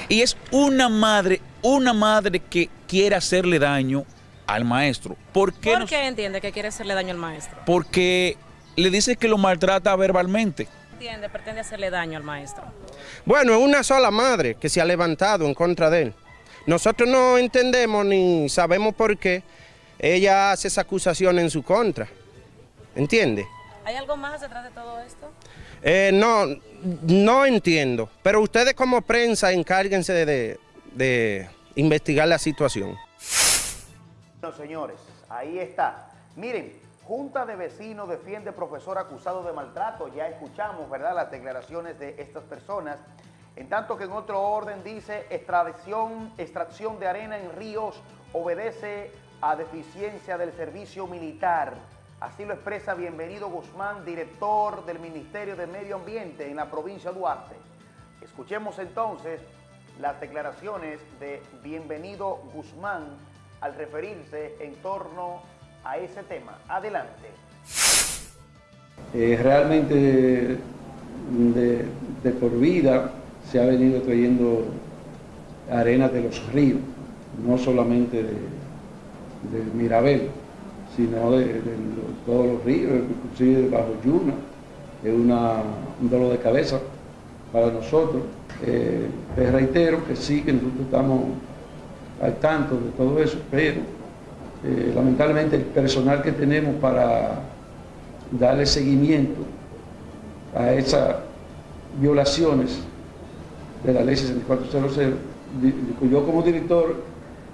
y es una madre, una madre que quiere hacerle daño al maestro. ¿Por qué, ¿Por qué entiende que quiere hacerle daño al maestro? Porque le dice que lo maltrata verbalmente. Entiende, pretende hacerle daño al maestro. Bueno, es una sola madre que se ha levantado en contra de él. Nosotros no entendemos ni sabemos por qué ella hace esa acusación en su contra. ¿Entiende? ¿Hay algo más detrás de todo esto? Eh, no, no entiendo. Pero ustedes como prensa encárguense de, de investigar la situación. Bueno, señores, ahí está. Miren, Junta de Vecinos defiende profesor acusado de maltrato. Ya escuchamos, ¿verdad?, las declaraciones de estas personas. En tanto que en otro orden dice extracción, extracción de arena en ríos obedece a deficiencia del servicio militar. Así lo expresa Bienvenido Guzmán, director del Ministerio de Medio Ambiente en la provincia de Duarte. Escuchemos entonces las declaraciones de Bienvenido Guzmán al referirse en torno a ese tema. Adelante. Eh, realmente de, por vida se ha venido trayendo arena de los ríos, no solamente de, de Mirabel, sino de, todos los ríos, inclusive bajo Yuna, es una, un dolor de cabeza para nosotros. Eh, les reitero que sí, que nosotros estamos al tanto de todo eso, pero eh, lamentablemente el personal que tenemos para darle seguimiento a esas violaciones de la ley 6400, yo como director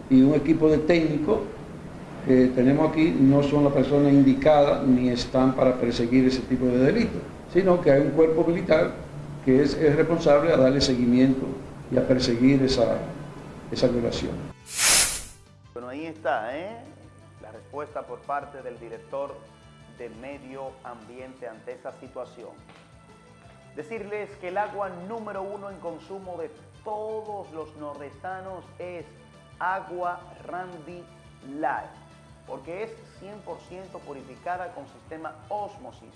y un equipo de técnicos que tenemos aquí no son las personas indicadas ni están para perseguir ese tipo de delitos, sino que hay un cuerpo militar que es, es responsable a darle seguimiento y a perseguir esa, esa violación. Bueno, ahí está, ¿eh? la respuesta por parte del director de medio ambiente ante esa situación. Decirles que el agua número uno en consumo de todos los nordestanos es agua Randy Light, porque es 100% purificada con sistema Osmosis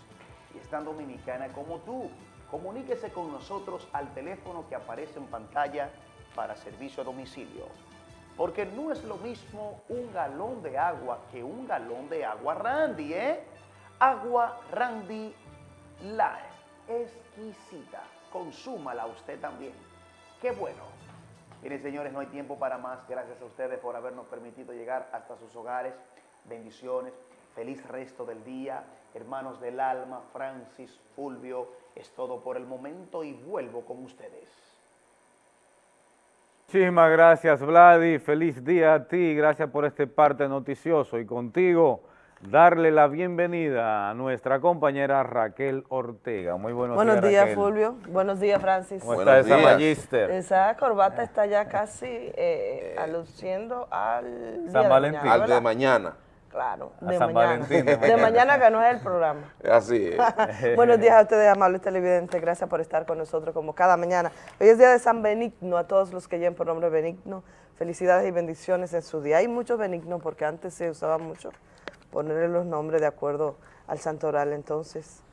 y es tan dominicana como tú. Comuníquese con nosotros al teléfono que aparece en pantalla para servicio a domicilio. Porque no es lo mismo un galón de agua que un galón de agua Randy, ¿eh? Agua Randy Light. Exquisita. Consúmala usted también. Qué bueno. Miren, señores, no hay tiempo para más. Gracias a ustedes por habernos permitido llegar hasta sus hogares. Bendiciones. Feliz resto del día. Hermanos del alma, Francis, Fulvio, es todo por el momento y vuelvo con ustedes. Muchísimas gracias, Vladi. Feliz día a ti. Gracias por este parte noticioso. Y contigo, darle la bienvenida a nuestra compañera Raquel Ortega. Muy buenos, buenos días, días. Fulvio. Buenos días, Francis. ¿Cómo está esa magíster? Esa corbata está ya casi eh, aluciendo al San día Valentín. de mañana, Al de mañana. Claro, A de San mañana. Valentín, de de mañana. mañana que no es el programa. Así es. Buenos días a ustedes, amables televidentes. Gracias por estar con nosotros como cada mañana. Hoy es día de San Benigno, a todos los que lleven por nombre Benigno. Felicidades y bendiciones en su día. Hay muchos benignos porque antes se usaba mucho ponerle los nombres de acuerdo al santo oral, entonces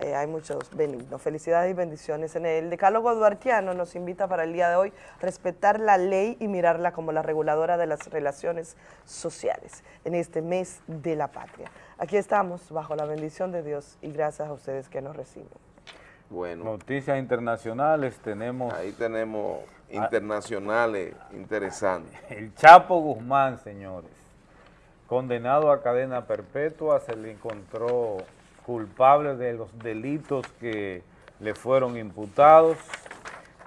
eh, hay muchos benignos. Felicidades y bendiciones. En el decálogo duartiano nos invita para el día de hoy a respetar la ley y mirarla como la reguladora de las relaciones sociales en este mes de la patria. Aquí estamos bajo la bendición de Dios y gracias a ustedes que nos reciben. Bueno, Noticias internacionales tenemos ahí tenemos internacionales interesantes. el Chapo Guzmán, señores. Condenado a cadena perpetua, se le encontró culpable de los delitos que le fueron imputados.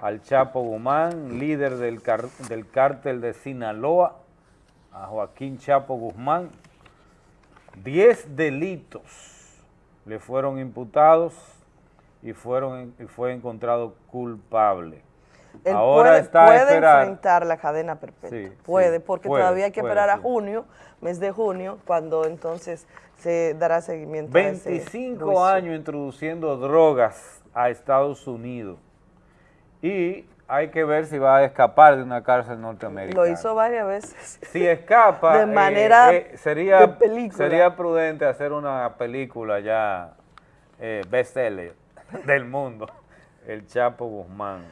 Al Chapo Guzmán, líder del, car- del cártel de Sinaloa, a Joaquín Chapo Guzmán. Diez delitos le fueron imputados y, fueron, y fue encontrado culpable. Él Ahora puede, está puede esperar. enfrentar la cadena perpetua. Sí, puede, sí, porque puede, todavía hay que puede, esperar a junio, mes de junio, cuando entonces se dará seguimiento a ese 25 juicio. años introduciendo drogas a Estados Unidos y hay que ver si va a escapar de una cárcel norteamericana. Lo hizo varias veces. Si escapa, De eh, manera eh, sería, de película. sería prudente hacer una película ya eh, bestseller del mundo, El Chapo Guzmán.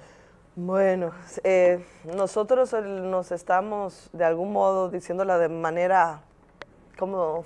Bueno, eh, nosotros nos estamos de algún modo diciéndola de manera como,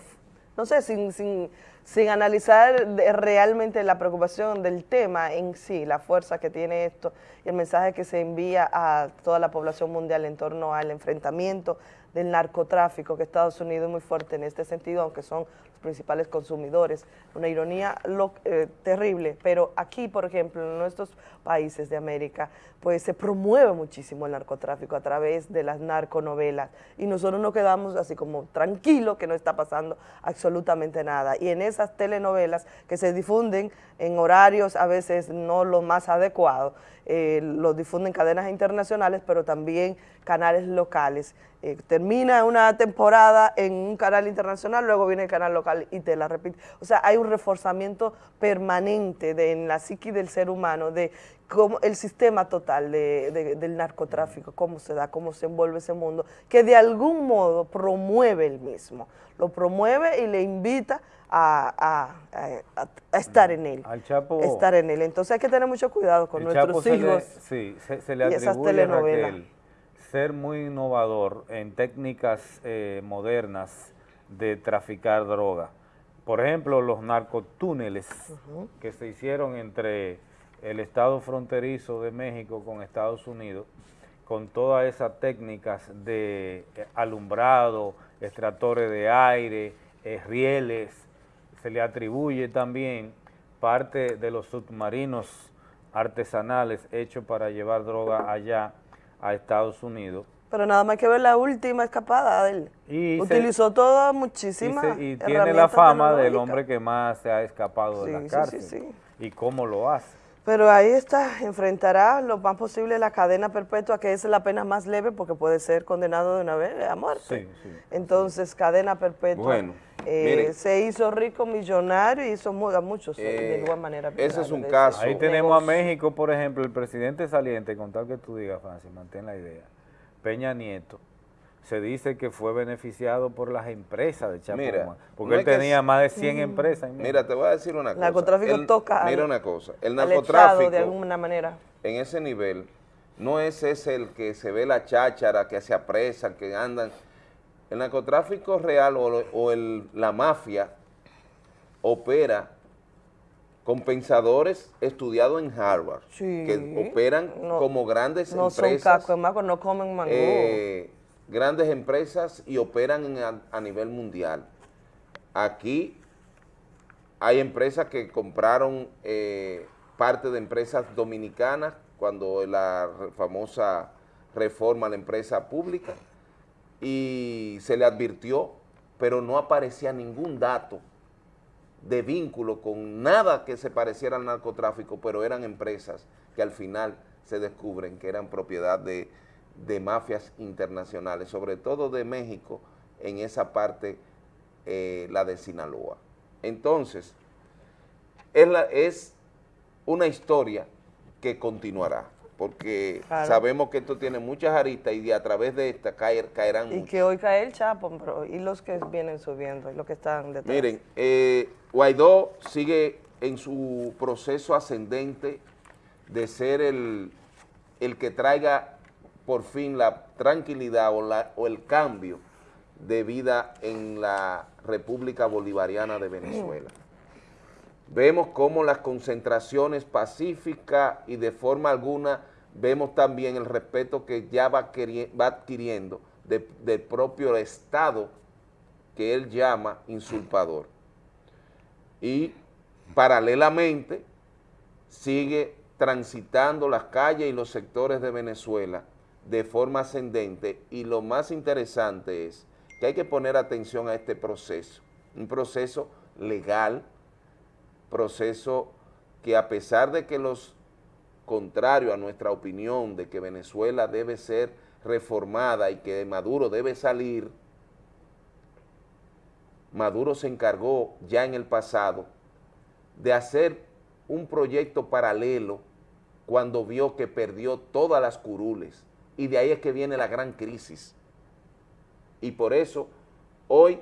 no sé, sin, sin, sin analizar realmente la preocupación del tema en sí, la fuerza que tiene esto y el mensaje que se envía a toda la población mundial en torno al enfrentamiento del narcotráfico, que Estados Unidos es muy fuerte en este sentido, aunque son principales consumidores. Una ironía lo- eh, terrible, pero aquí, por ejemplo, en nuestros países de América, pues se promueve muchísimo el narcotráfico a través de las narconovelas y nosotros nos quedamos así como tranquilos que no está pasando absolutamente nada. Y en esas telenovelas que se difunden en horarios a veces no los más adecuados, eh, los difunden cadenas internacionales, pero también canales locales. Eh, termina una temporada en un canal internacional, luego viene el canal local y te la repite. O sea, hay un reforzamiento permanente de, en la psiqui del ser humano de cómo el sistema total de- de- del narcotráfico, cómo se da, cómo se envuelve ese mundo, que de algún modo promueve el mismo. Lo promueve y le invita a, a- a- a estar en él. Al Chapo, Estar en él. Entonces hay que tener mucho cuidado con el Chapo nuestros se le- hijos. sí, se, se le y esas telenovelas. Raquel ser muy innovador en técnicas eh, modernas de traficar droga. Por ejemplo, los narcotúneles que se hicieron entre el estado fronterizo de México con Estados Unidos, con todas esas técnicas de eh, alumbrado, extractores de aire, eh, rieles, se le atribuye también parte de los submarinos artesanales hechos para llevar droga allá a Estados Unidos. Pero nada más que ver la última escapada de él. Y se- Utilizó toda Y, se- y tiene la fama del hombre que más se ha escapado de Sí, la sí, sí, cárcel. sí. ¿Y cómo lo hace? Pero ahí está, enfrentará lo más posible la cadena perpetua, que es la pena más leve porque puede ser condenado de una vez a muerte. Sí, sí. Entonces, cadena perpetua. Bueno. Eh, Miren. se hizo rico, millonario y hizo a muchos eh, de Eh, igual manera. ese es un caso. Ahí tenemos a México, por ejemplo, el presidente saliente, con tal que tú digas, Francis, mantén la idea. Peña Nieto, se dice que fue beneficiado por las empresas de Chapo Mira, Guzmán, porque no él tenía más de 100 Mm. empresas. en Mira, te voy a decir una cosa. Narcotráfico El- toca al- Mira una cosa. El narcotráfico, de alguna manera. en ese nivel, no es ese el que se ve la cháchara, que se apresan, que andan. El narcotráfico real o, lo- o el- la mafia opera con pensadores estudiados en Harvard, Sí. que operan No- como grandes No son empresas. cacos, macos, no comen mango. eh, grandes empresas y operan en- a, a nivel mundial. Aquí hay empresas que compraron eh, parte de empresas dominicanas cuando la famosa reforma a la empresa pública y se le advirtió, pero no aparecía ningún dato de vínculo con nada que se pareciera al narcotráfico, pero eran empresas que al final se descubren que eran propiedad de, de mafias internacionales, sobre todo de México, en esa parte, eh, la de Sinaloa. Entonces, es, es una historia que continuará, porque Claro. sabemos que esto tiene muchas aristas y a través de esta caer, caerán Y muchos. que hoy cae el Chapo, pero y los que vienen subiendo, y los que están detrás. Miren, eh, Guaidó sigue en su proceso ascendente de ser el, el que traiga por fin la tranquilidad o, la- o el cambio de vida en la República Bolivariana de Venezuela. Vemos cómo las concentraciones pacíficas y de forma alguna vemos también el respeto que ya va, va adquiriendo de- del propio Estado que él llama insulpador. Y paralelamente sigue transitando las calles y los sectores de Venezuela de forma ascendente y lo más interesante es que hay que poner atención a este proceso, un proceso legal, proceso que a pesar de que los contrarios a nuestra opinión de que Venezuela debe ser reformada y que Maduro debe salir, Maduro se encargó ya en el pasado de hacer un proyecto paralelo cuando vio que perdió todas las curules y de ahí es que viene la gran crisis. Y por eso hoy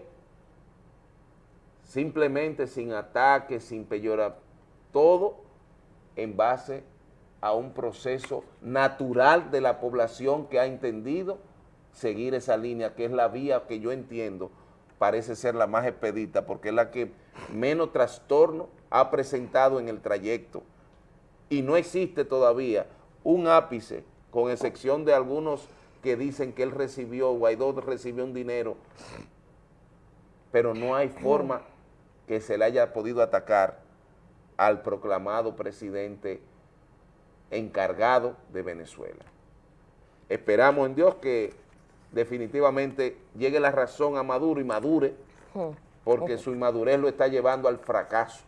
simplemente sin ataques, sin peyorar, todo en base a un proceso natural de la población que ha entendido seguir esa línea, que es la vía que yo entiendo parece ser la más expedita, porque es la que menos trastorno ha presentado en el trayecto. Y no existe todavía un ápice, con excepción de algunos que dicen que él recibió, Guaidó recibió un dinero, pero no hay forma que se le haya podido atacar al proclamado presidente encargado de Venezuela. Esperamos en Dios que definitivamente llegue la razón a Maduro y madure, porque su inmadurez lo está llevando al fracaso.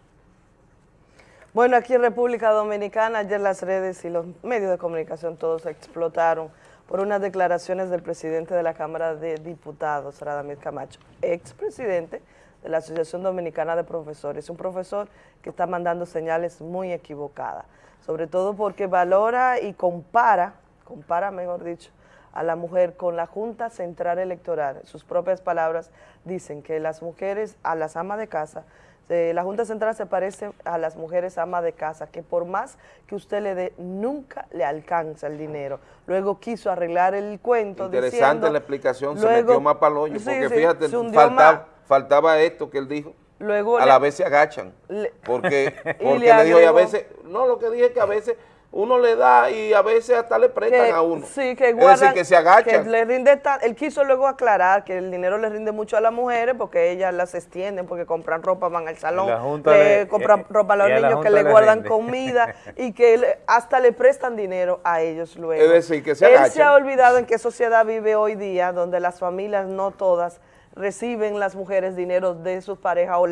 Bueno, aquí en República Dominicana, ayer las redes y los medios de comunicación todos explotaron por unas declaraciones del presidente de la Cámara de Diputados, Radamir Camacho, expresidente de la Asociación Dominicana de Profesores, un profesor que está mandando señales muy equivocadas, sobre todo porque valora y compara, compara mejor dicho, a la mujer con la Junta Central Electoral. Sus propias palabras dicen que las mujeres, a las amas de casa, eh, la Junta Central se parece a las mujeres amas de casa, que por más que usted le dé, nunca le alcanza el dinero. Luego quiso arreglar el cuento Interesante diciendo... la explicación, se luego- metió más hoyo, Sí, porque sí, fíjate, se faltaba. Faltaba esto que él dijo. Luego a le- la vez se agachan, le- porque, Y porque le le dijo, y a veces, no, lo que dije es que a veces uno le da y a veces hasta le prestan que- a uno. Sí, que es guardan, decir, que se agachan. que le rinde tan- él quiso luego aclarar que el dinero le rinde mucho a las mujeres porque ellas las extienden, porque compran ropa, van al salón, le le- compran eh, ropa a los a niños, que le le guardan rinde. comida y que le- hasta le prestan dinero a ellos luego. Es decir, que se Él se agachan. ha olvidado en qué sociedad vive hoy día, donde las familias no todas reciben las mujeres dinero de sus parejas o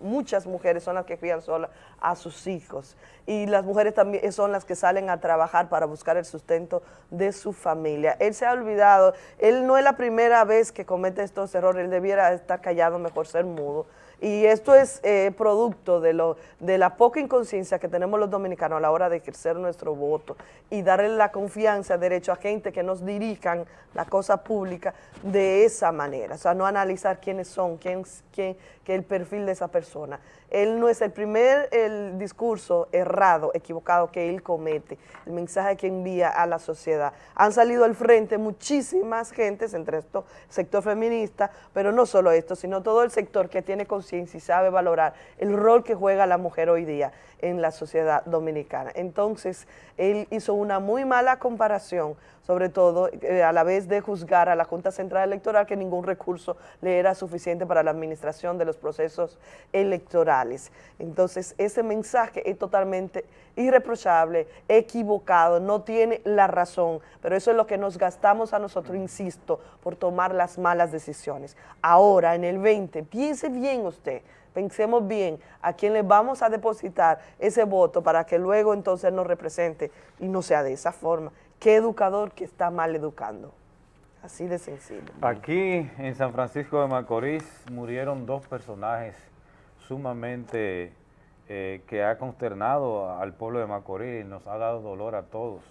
muchas mujeres son las que crían solas a sus hijos y las mujeres también son las que salen a trabajar para buscar el sustento de su familia. Él se ha olvidado, él no es la primera vez que comete estos errores, él debiera estar callado, mejor ser mudo. Y esto es eh, producto de, lo, de la poca inconsciencia que tenemos los dominicanos a la hora de ejercer nuestro voto y darle la confianza, derecho a gente que nos dirijan la cosa pública de esa manera. O sea, no analizar quiénes son, quién, quién, que el perfil de esa persona. Él no es el primer el discurso errado, equivocado que él comete, el mensaje que envía a la sociedad. Han salido al frente muchísimas gentes, entre esto sector feminista, pero no solo esto, sino todo el sector que tiene conciencia y sabe valorar el rol que juega la mujer hoy día en la sociedad dominicana. Entonces, él hizo una muy mala comparación, sobre todo eh, a la vez de juzgar a la Junta Central Electoral que ningún recurso le era suficiente para la administración de los procesos electorales. Entonces, ese mensaje es totalmente irreprochable, equivocado, no tiene la razón, pero eso es lo que nos gastamos a nosotros, insisto, por tomar las malas decisiones. Ahora, en el 20, piense bien usted, pensemos bien a quién le vamos a depositar ese voto para que luego entonces nos represente y no sea de esa forma. ¿Qué educador que está mal educando? Así de sencillo. Aquí en San Francisco de Macorís murieron dos personajes sumamente eh, que ha consternado al pueblo de Macorís, nos ha dado dolor a todos.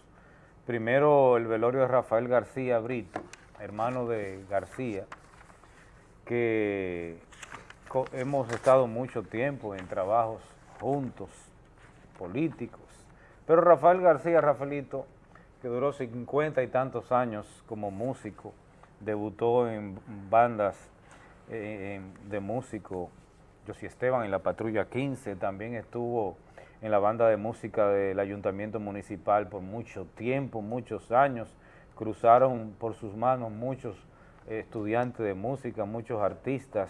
Primero el velorio de Rafael García Brito, hermano de García, que hemos estado mucho tiempo en trabajos juntos, políticos. Pero Rafael García, Rafaelito, que duró cincuenta y tantos años como músico, debutó en bandas eh, de músico, José Esteban en la Patrulla 15, también estuvo en la banda de música del Ayuntamiento Municipal por mucho tiempo, muchos años, cruzaron por sus manos muchos eh, estudiantes de música, muchos artistas,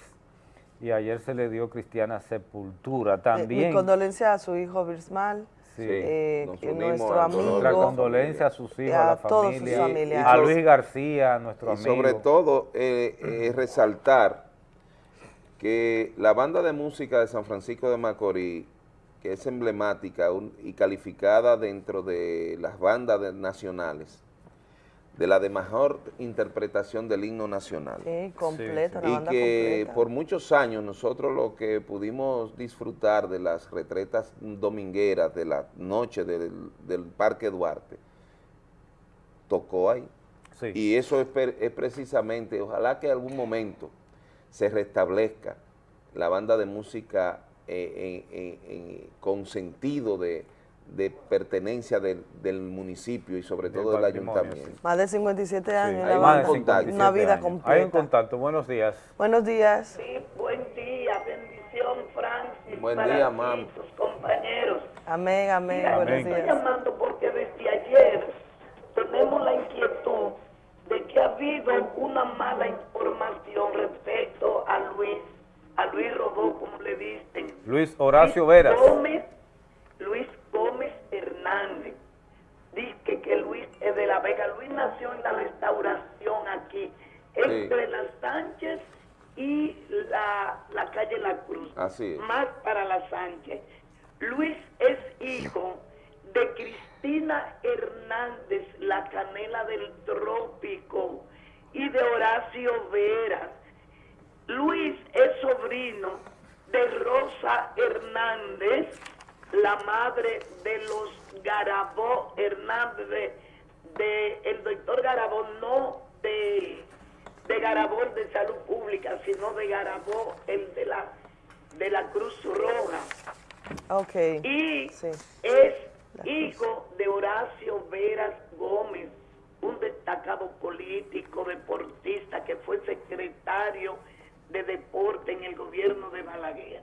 y ayer se le dio cristiana sepultura Eh, Mi también. condolencia a su hijo Birsmal, Sí. eh, nuestro amigo. Nuestra condolencia a sus hijos, a la todos sus familia, familiares. a Luis García, nuestro y amigo. sobre todo eh, eh, resaltar que la banda de música de San Francisco de Macorís, que es emblemática un- y calificada dentro de las bandas de- nacionales, de la de mejor interpretación del himno nacional. Sí, completa, una y banda que completa. por muchos años nosotros lo que pudimos disfrutar de las retretas domingueras de la noche del, del Parque Duarte, tocó ahí. Y eso es, es precisamente, ojalá que en algún momento se restablezca la banda de música eh, con sentido de, de pertenencia del, del municipio y sobre todo del ayuntamiento. Más de 57 años, Hay más banda, de 57 una vida años. completa. Hay un contacto, buenos días. Buenos días. Buen día, bendición, Francis. Buen para día, ti, mam. tus compañeros. Amén, amén, Mira, buenos estoy días. llamando porque desde ayer tenemos la inquietud de que ha habido una mala información respecto a Luis, a Luis Robó, como le dicen. Luis Horacio Luis Veras. Gómez, Luis Gómez Hernández. Dice que Luis es de La Vega. Luis nació en la restauración aquí, entre la Sánchez y la, la calle La Cruz. Así es. Más para la Sánchez. Luis es hijo de Cristina Hernández, la canela del trópico, y de Horacio Veras. Luis es sobrino de Rosa Hernández, la madre de los Garabó Hernández, de, de el doctor Garabó, no de, de Garabó el de salud pública, sino de Garabó el de la, de la Cruz Roja. Ok. Y Sí. es hijo de Horacio Veras Gómez, un destacado político, deportista, que fue secretario de deporte en el gobierno de Balaguer.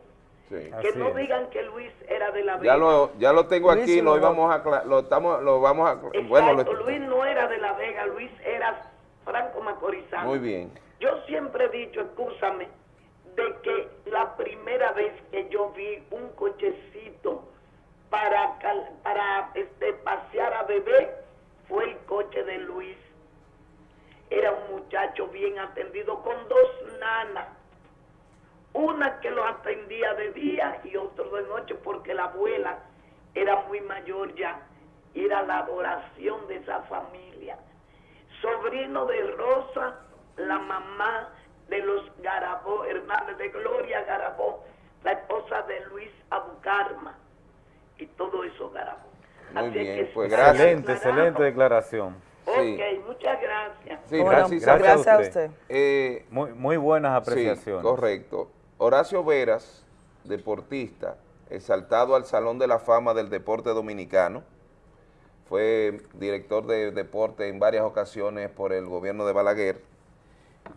Sí. Que no digan que Luis era de la Ya Vega. lo, ya lo tengo Luis aquí, lo íbamos a, lo estamos, lo vamos a, bueno, lo- Exacto, Luis no era de la Vega, Luis era franco macorizano. muy bien. Yo siempre he dicho, escúchame, de que la primera vez que yo vi un cochecito para, cal- para este, pasear a bebé fue el coche de Luis. Era un muchacho bien atendido con dos hermanas. Una que los atendía de día y otro de noche porque la abuela era muy mayor ya. Y era la adoración de esa familia. Sobrino de Rosa, la mamá de los Garabó, Hernández de Gloria Garabó, la esposa de Luis Abucarma y todo eso Garabó. Muy Así bien, que pues gracias. Excelente, excelente declaración. Ok, muchas gracias. Sí, Bueno, gracias, gracias a usted. Eh, Muy, muy buenas Sí, apreciaciones. correcto. Horacio Veras, deportista, exaltado al Salón de la Fama del Deporte Dominicano, fue director de deporte en varias ocasiones por el gobierno de Balaguer,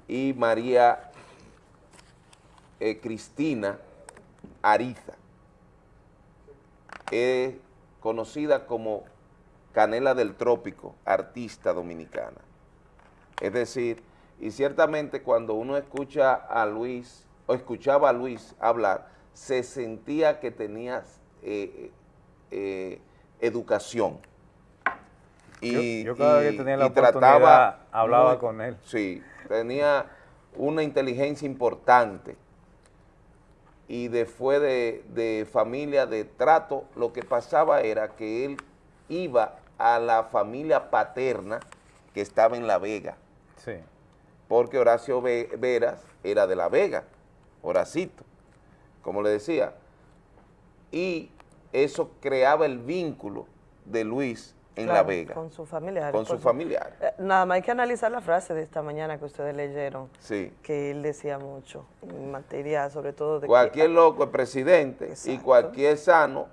y María eh, Cristina Ariza, es conocida como Canela del Trópico, artista dominicana. Es decir, y ciertamente cuando uno escucha a Luis, o escuchaba a Luis hablar, se sentía que tenía eh, eh, educación. Y, Yo- yo cada y- vez que tenía la trataba hablaba con él. Sí, tenía una inteligencia importante y después de, de familia de trato, lo que pasaba era que él iba a la familia paterna que estaba en La Vega, Sí. porque Horacio Ve- Veras era de La Vega, Horacito, como le decía, y eso creaba el vínculo de Luis en La Vega, Con su familiar. con sus familiares. Nada más hay que analizar la frase de esta mañana que ustedes leyeron, Sí. que él decía mucho en materia, sobre todo de que Cualquier loco es presidente y cualquier sano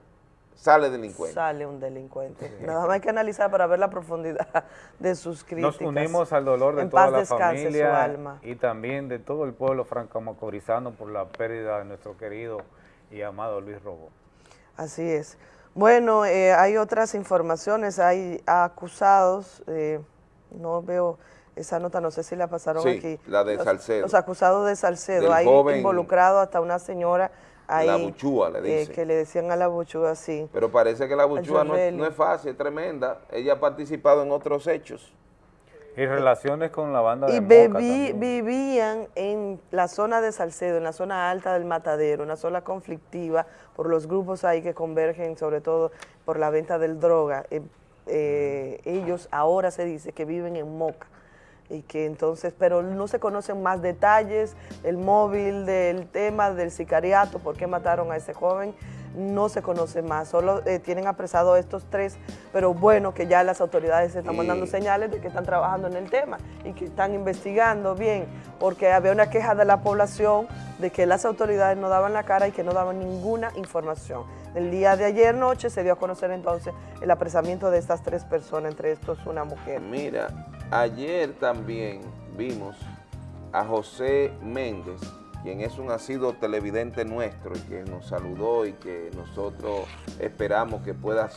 sale delincuente. sale un delincuente. Nada más hay que analizar para ver la profundidad de sus críticas. Nos unimos al dolor de en toda paz la descanse familia su alma. y también de todo el pueblo franco-macorizano por la pérdida de nuestro querido y amado Luis Robo. Así es. Bueno, eh, hay otras informaciones, hay acusados, eh, no veo esa nota, no sé si la pasaron Sí, aquí. la de Los- Salcedo. Los acusados de Salcedo, Del hay joven- involucrado hasta una señora ahí. La buchúa, le eh, dicen. que le decían a la buchúa, sí. Pero parece que la buchúa no, es- no es fácil, es tremenda. Ella ha participado en otros hechos. Y relaciones con la banda de Y Moca bebi- también. vivían en la zona de Salcedo, en la zona alta del Matadero, una zona conflictiva por los grupos ahí que convergen, sobre todo por la venta del droga. Eh, eh, ellos ahora se dice que viven en Moca y que entonces, pero no se conocen más detalles, el móvil del tema del sicariato, por qué mataron a ese joven, no se conoce más, solo eh, tienen apresado a estos tres, pero bueno que ya las autoridades están mandando señales de que están trabajando en el tema y que están investigando bien, porque había una queja de la población de que las autoridades no daban la cara y que no daban ninguna información. El día de ayer noche se dio a conocer entonces el apresamiento de estas tres personas, entre estos una mujer. Mira, ayer también vimos a José Méndez, quien es un asiduo televidente nuestro y que nos saludó y que nosotros esperamos que puedas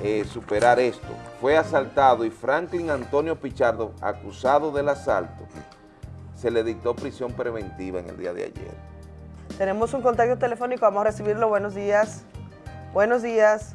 eh, superar esto. Fue asaltado y Franklin Antonio Pichardo, acusado del asalto, se le dictó prisión preventiva en el día de ayer. Tenemos un contacto telefónico, vamos a recibirlo. Buenos días. Buenos días.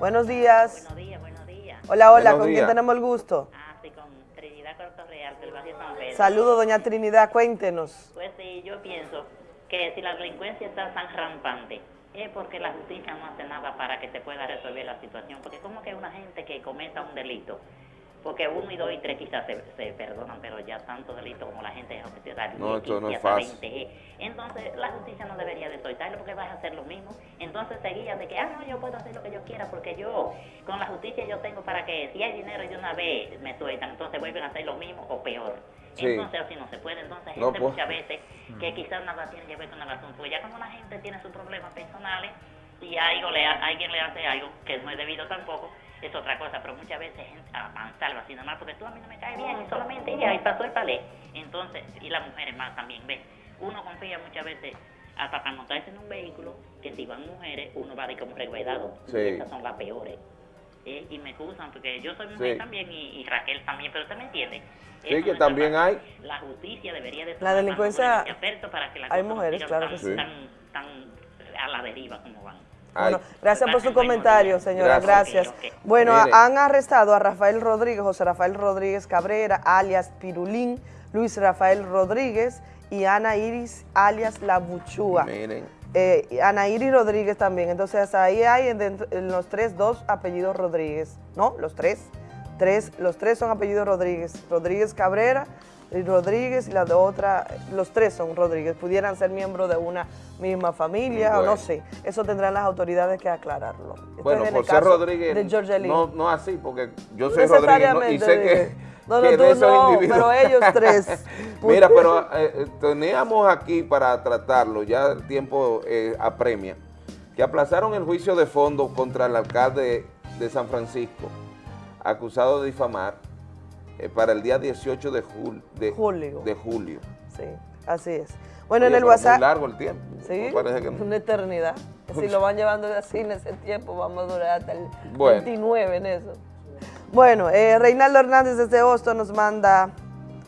Buenos días. Buenos días, buenos días. Hola, hola, Buenos ¿con quién tenemos el gusto? Ah, sí, con Trinidad Corto Real, del barrio San Pedro. Saludos, doña Trinidad, cuéntenos. Pues sí, yo pienso que si la delincuencia está tan rampante, es porque la justicia no hace nada para que se pueda resolver la situación. Porque como que una gente que cometa un delito, porque uno y dos y tres quizás se, se perdonan, pero ya tanto delito como la gente es oficial. No, esto no es fácil. 20. Entonces la justicia no debería de soltarlo porque vas a hacer lo mismo. Entonces se guían de que, ah, no, yo puedo hacer lo que yo quiera porque yo con la justicia yo tengo para que si hay dinero de una vez me sueltan, entonces vuelven a hacer lo mismo o peor. Sí. Entonces así no se puede. Entonces No, gente pues. muchas veces que quizás nada tiene que ver con el asunto. Pues ya cuando la gente tiene sus problemas personales y algo le, alguien le hace algo que no es debido tampoco, es otra cosa. Pero muchas veces gente a mansalva así nada más porque tú a mí no me caes bien y solamente y ahí pasó el palé. Entonces, y las mujeres más también, ven. Uno confía muchas veces hasta para montarse en un vehículo que si van mujeres uno va de como resguardado. Sí. Y esas son las peores. Eh, y me excusan porque yo soy mujer Sí. también y, y Raquel también, pero usted me entiende. Sí, Eso que también está hay. La justicia debería de La delincuencia- para que las hay mujeres, claro tan, que sí. tan, tan a la deriva como van. Bueno, gracias por su comentario, señora. Gracias. Gracias. Bueno, han arrestado a Rafael Rodríguez, José Rafael Rodríguez Cabrera, alias Pirulín, Luis Rafael Rodríguez y Ana Iris alias La Buchúa. Miren. Eh, Ana Iris Rodríguez también. Entonces ahí hay en, dentro- en los tres dos apellidos Rodríguez. ¿No? Los tres. tres. Los tres son apellidos Rodríguez. Rodríguez Cabrera Rodríguez y la de otra, los tres son Rodríguez. Pudieran ser miembros de una misma familia o no sé. Eso tendrán las autoridades que aclararlo. Esto Bueno, es por ser Rodríguez, De no, no así, porque yo soy Rodríguez ¿no? y sé que, No, no, que tú no, individuos- pero ellos tres. Mira, pero eh, eh, teníamos aquí para tratarlo, ya el tiempo eh, apremia, que aplazaron el juicio de fondo contra el alcalde de San Francisco, acusado de difamar, eh, para el día 18 de, jul- de Julio. De julio. Sí, así es. Bueno, Oye, en el WhatsApp... Muy largo el tiempo. Sí, Parece que una eternidad. Si lo van llevando así en ese tiempo, vamos a durar hasta el Bueno. 29 en eso. Bueno, eh, Reinaldo Hernández desde Boston nos manda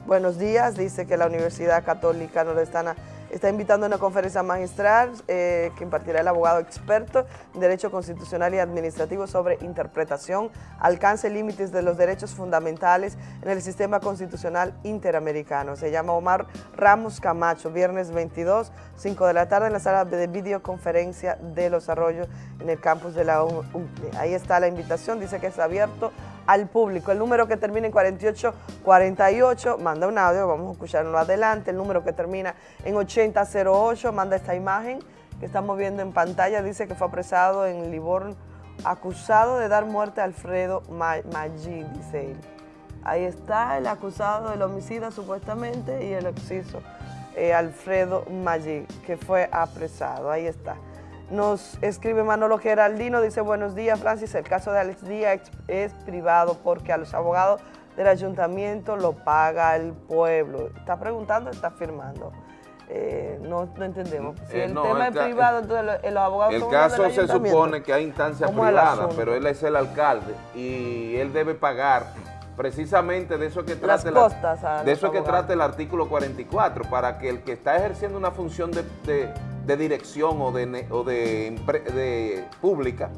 buenos días. Dice que la Universidad Católica Nordestana está invitando a una conferencia magistral eh, que impartirá el abogado experto en Derecho Constitucional y Administrativo sobre interpretación, alcance límites de los derechos fundamentales en el sistema constitucional interamericano. Se llama Omar Ramos Camacho, viernes 22, 5 de la tarde en la sala de videoconferencia de Los Arroyos en el campus de la UNCLE. Ahí está la invitación, dice que es abierto al público. El número que termina en 4848, manda un audio, vamos a escucharlo adelante. El número que termina en 8008, manda esta imagen que estamos viendo en pantalla. Dice que fue apresado en Livorno, acusado de dar muerte a Alfredo Ma- Maggi, dice él. Ahí está el acusado del homicida supuestamente y el occiso, eh, Alfredo Maggi, que fue apresado. Ahí está. Nos escribe Manolo Geraldino, dice buenos días Francis, el caso de Alex Díaz es privado porque a los abogados del ayuntamiento lo paga el pueblo. ¿Está preguntando está afirmando? Eh, no, no entendemos. Si Eh, el no, tema el es privado, entonces lo- los abogados El caso se supone que hay instancia ¿Cómo es el privada, asunto? pero él es el alcalde y él debe pagar precisamente de eso que trata, de eso que trata el artículo 44, para que el que está ejerciendo una función de, de- de dirección o de, o de, pública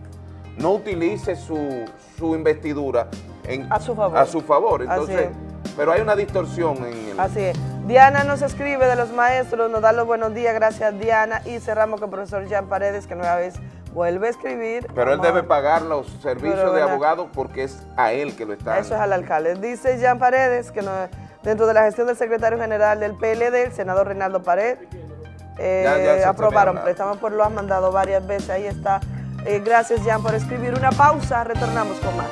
no utilice su, su investidura en, A su favor. a su favor. Entonces, pero hay una distorsión en el... Así es. Diana nos escribe de los maestros, nos da los buenos días, gracias Diana. Y cerramos con el profesor Jean Paredes, que nueva vez vuelve a escribir. Pero él debe pagar los servicios Pero de abogado porque es a él que lo está Eso es al alcalde. Dice Jean Paredes que no- dentro de la gestión del secretario general del PLD, el senador Reinaldo Pared, eh, Ya- ya se aprobaron tenía préstamo, por lo han mandado varias veces. Ahí está. Eh, gracias Jean por escribir. Una pausa, retornamos con más.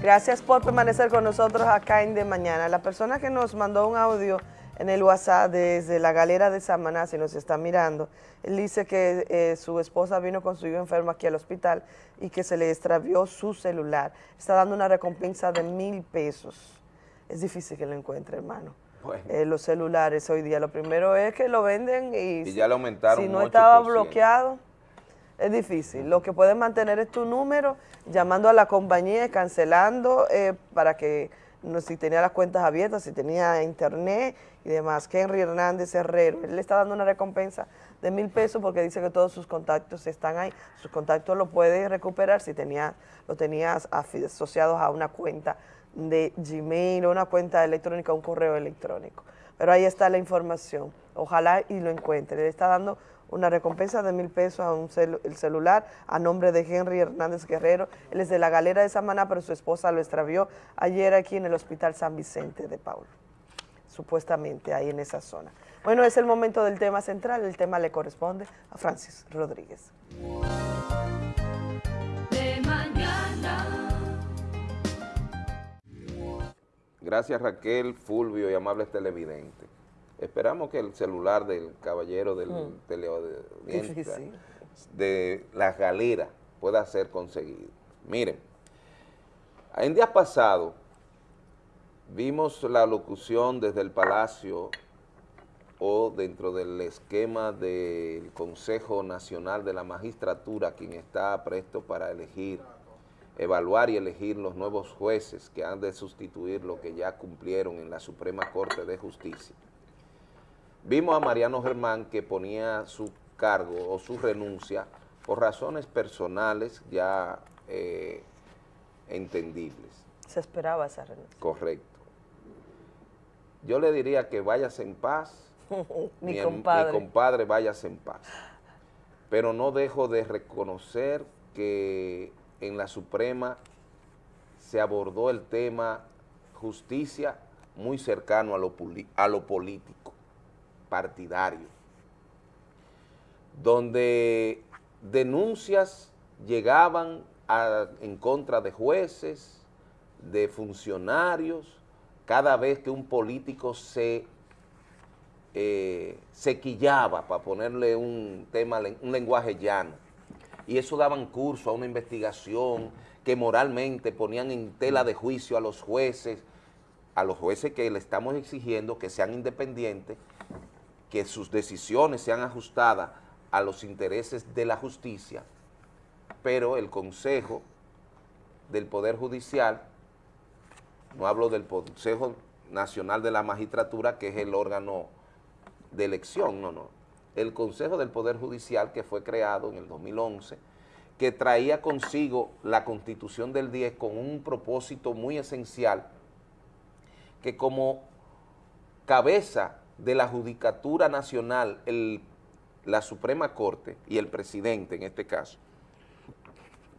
Gracias por permanecer con nosotros acá en De Mañana. La persona que nos mandó un audio en el WhatsApp desde la galera de Samaná, si nos está mirando, él dice que eh, su esposa vino con su hijo enfermo aquí al hospital y que se le extravió su celular. Está dando una recompensa de mil pesos. Es difícil que lo encuentre, hermano. Bueno. Eh, los celulares hoy día. Lo primero es que lo venden y, Y ya le aumentaron si no estaba 8%. bloqueado, es difícil. Lo que puedes mantener es tu número, llamando a la compañía y cancelando eh, para que, no, si tenía las cuentas abiertas, si tenía internet y demás. Henry Hernández Herrero, él le está dando una recompensa de mil pesos porque dice que todos sus contactos están ahí. Sus contactos lo puedes recuperar si tenía, lo tenías asociados a una cuenta de Gmail o una cuenta electrónica, un correo electrónico. Pero ahí está la información. Ojalá y lo encuentre. Le está dando una recompensa de mil pesos a un celu- el celular a nombre de Henry Hernández Guerrero. Él es de la galera de Samaná, pero su esposa lo extravió ayer aquí en el Hospital San Vicente de Paul. Supuestamente ahí en esa zona. Bueno, es el momento del tema central. El tema le corresponde a Francis Rodríguez. De mañana. Gracias Raquel, Fulvio y amables televidentes. Esperamos que el celular del caballero del Mm. de las galeras pueda ser conseguido. Miren, en días pasados vimos la locución desde el Palacio o dentro del esquema del Consejo Nacional de la Magistratura, quien está presto para elegir evaluar y elegir los nuevos jueces que han de sustituir lo que ya cumplieron en la Suprema Corte de Justicia. Vimos a Mariano Germán que ponía su cargo o su renuncia por razones personales ya eh, entendibles. Se esperaba esa renuncia. Correcto. Yo le diría que vayas en paz, Mi em- compadre. mi compadre váyase en paz. Pero no dejo de reconocer que en la Suprema se abordó el tema justicia muy cercano a lo, a lo político, partidario, donde denuncias llegaban en contra de jueces, de funcionarios, cada vez que un político se eh, para ponerle un tema, un lenguaje llano, y eso daban curso a una investigación que moralmente ponían en tela de juicio a los jueces, a los jueces que le estamos exigiendo que sean independientes, que sus decisiones sean ajustadas a los intereses de la justicia, pero el Consejo del Poder Judicial, no hablo del Consejo Nacional de la Magistratura, que es el órgano de elección, no, no. El Consejo del Poder Judicial que fue creado en el 2011, que traía consigo la Constitución del 10 con un propósito muy esencial, que como cabeza de la Judicatura Nacional, la Suprema Corte y el presidente en este caso,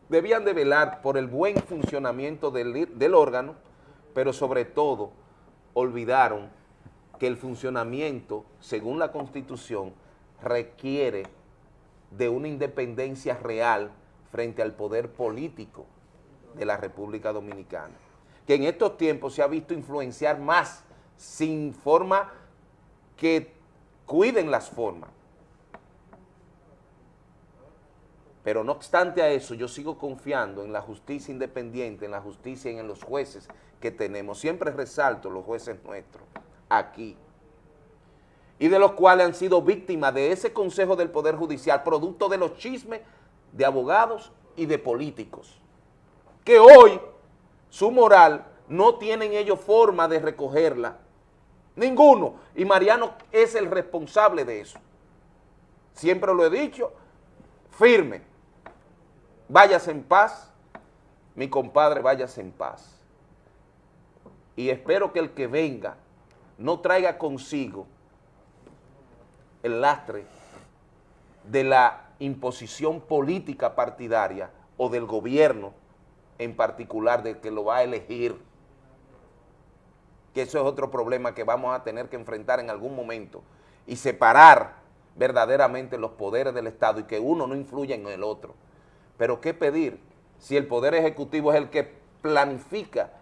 debían de velar por el buen funcionamiento del órgano, pero sobre todo olvidaron que el funcionamiento, según la Constitución, requiere de una independencia real frente al poder político de la República Dominicana, que en estos tiempos se ha visto influenciar más sin forma que cuiden las formas. Pero no obstante a eso, yo sigo confiando en la justicia independiente, en la justicia y en los jueces que tenemos. Siempre resalto los jueces nuestros aquí. Y de los cuales han sido víctimas de ese Consejo del Poder Judicial, producto de los chismes de abogados y de políticos. Que hoy su moral no tienen ellos forma de recogerla. Ninguno. Y Mariano es el responsable de eso. Siempre lo he dicho, firme. Váyase en paz, mi compadre, váyase en paz. Y espero que el que venga no traiga consigo el lastre de la imposición política partidaria o del gobierno en particular del que lo va a elegir. Que eso es otro problema que vamos a tener que enfrentar en algún momento y separar verdaderamente los poderes del Estado y que uno no influya en el otro. Pero ¿qué pedir si el Poder Ejecutivo es el que planifica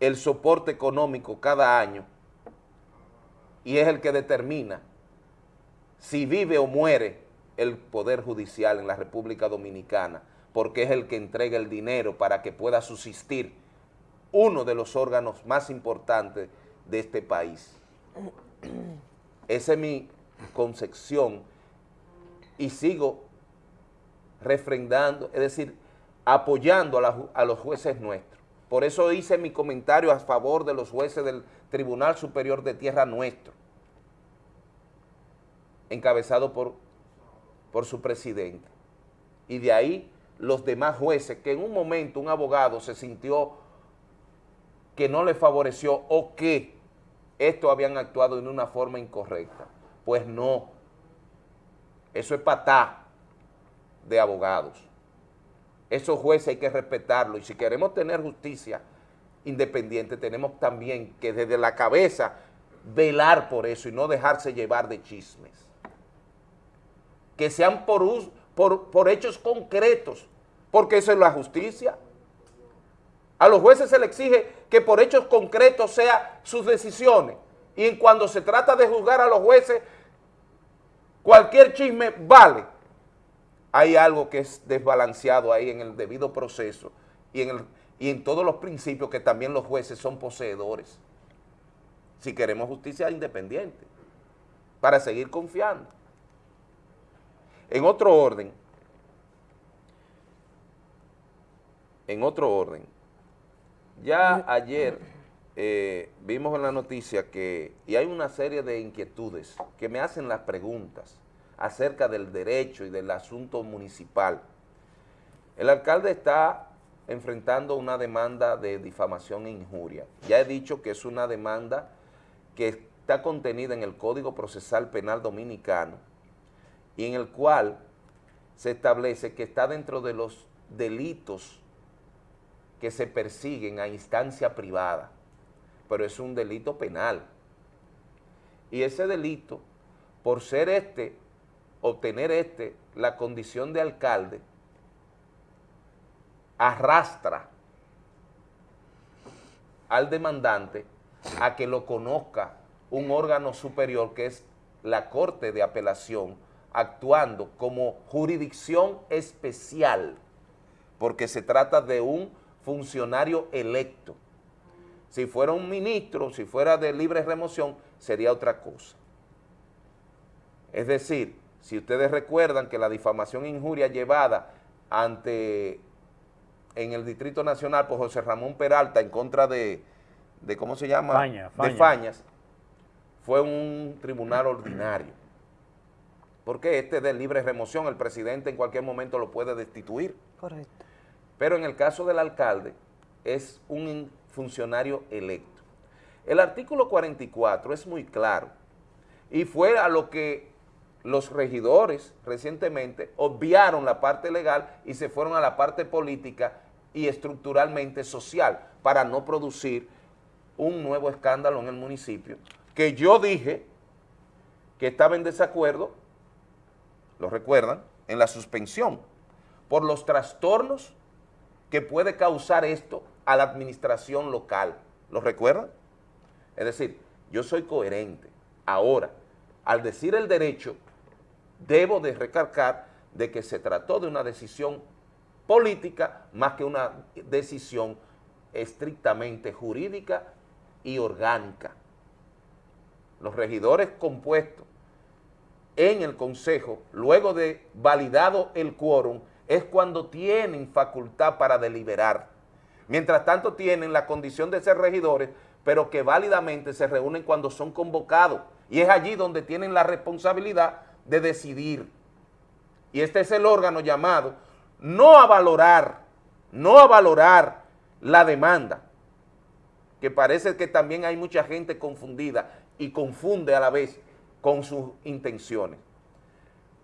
el soporte económico cada año y es el que determina si vive o muere el Poder Judicial en la República Dominicana, porque es el que entrega el dinero para que pueda subsistir uno de los órganos más importantes de este país. Esa es mi concepción y sigo refrendando, es decir, apoyando a, los jueces nuestros. Por eso hice mi comentario a favor de los jueces del Tribunal Superior de Tierra nuestro, encabezado por su presidente. Y de ahí los demás jueces, que en un momento un abogado se sintió que no le favoreció o que estos habían actuado de una forma incorrecta. Pues no, eso es patá de abogados. Esos jueces hay que respetarlos y si queremos tener justicia independiente tenemos también que desde la cabeza velar por eso y no dejarse llevar de chismes. Que sean por, por, por hechos concretos, porque eso es la justicia. A los jueces se les exige que por hechos concretos sean sus decisiones. Y en cuando se trata de juzgar a los jueces, cualquier chisme vale. Hay algo que es desbalanceado ahí en el debido proceso y en, el- y en todos los principios que también los jueces son poseedores. Si queremos justicia independiente, para seguir confiando. En otro orden, en otro orden, ya ayer eh, vimos en la noticia que, y hay una serie de inquietudes que me hacen las preguntas acerca del derecho y del asunto municipal. El alcalde está enfrentando una demanda de difamación e injuria. Ya he dicho que es una demanda que está contenida en el Código Procesal Penal Dominicano y en el cual se establece que está dentro de los delitos que se persiguen a instancia privada, pero es un delito penal. Y ese delito, por ser este, obtener este, la condición de alcalde, arrastra al demandante a que lo conozca un órgano superior que es la Corte de Apelación, actuando como jurisdicción especial, porque se trata de un funcionario electo. Si fuera un ministro, si fuera de libre remoción, sería otra cosa. Es decir, si ustedes recuerdan que la difamación e injuria llevada ante en el Distrito Nacional por José Ramón Peralta en contra de, de ¿cómo se llama? Faña, De Faña. Fañas, fue un tribunal ordinario. Porque este de libre remoción, el presidente en cualquier momento lo puede destituir. Correcto. Pero en el caso del alcalde, es un funcionario electo. El artículo 44 es muy claro y fue a lo que los regidores recientemente obviaron la parte legal y se fueron a la parte política y estructuralmente social para no producir un nuevo escándalo en el municipio, que yo dije que estaba en desacuerdo, lo recuerdan, en la suspensión, por los trastornos que puede causar esto a la administración local. ¿Lo recuerdan? Es decir, yo soy coherente. Ahora, al decir el derecho, debo de recalcar de que se trató de una decisión política más que una decisión estrictamente jurídica y orgánica. Los regidores compuestos en el Consejo, luego de validado el quórum, es cuando tienen facultad para deliberar. Mientras tanto tienen la condición de ser regidores, pero que válidamente se reúnen cuando son convocados. Y es allí donde tienen la responsabilidad de decidir. Y este es el órgano llamado no a valorar, no a valorar la demanda, que parece que también hay mucha gente confundida y confunde a la vez con sus intenciones.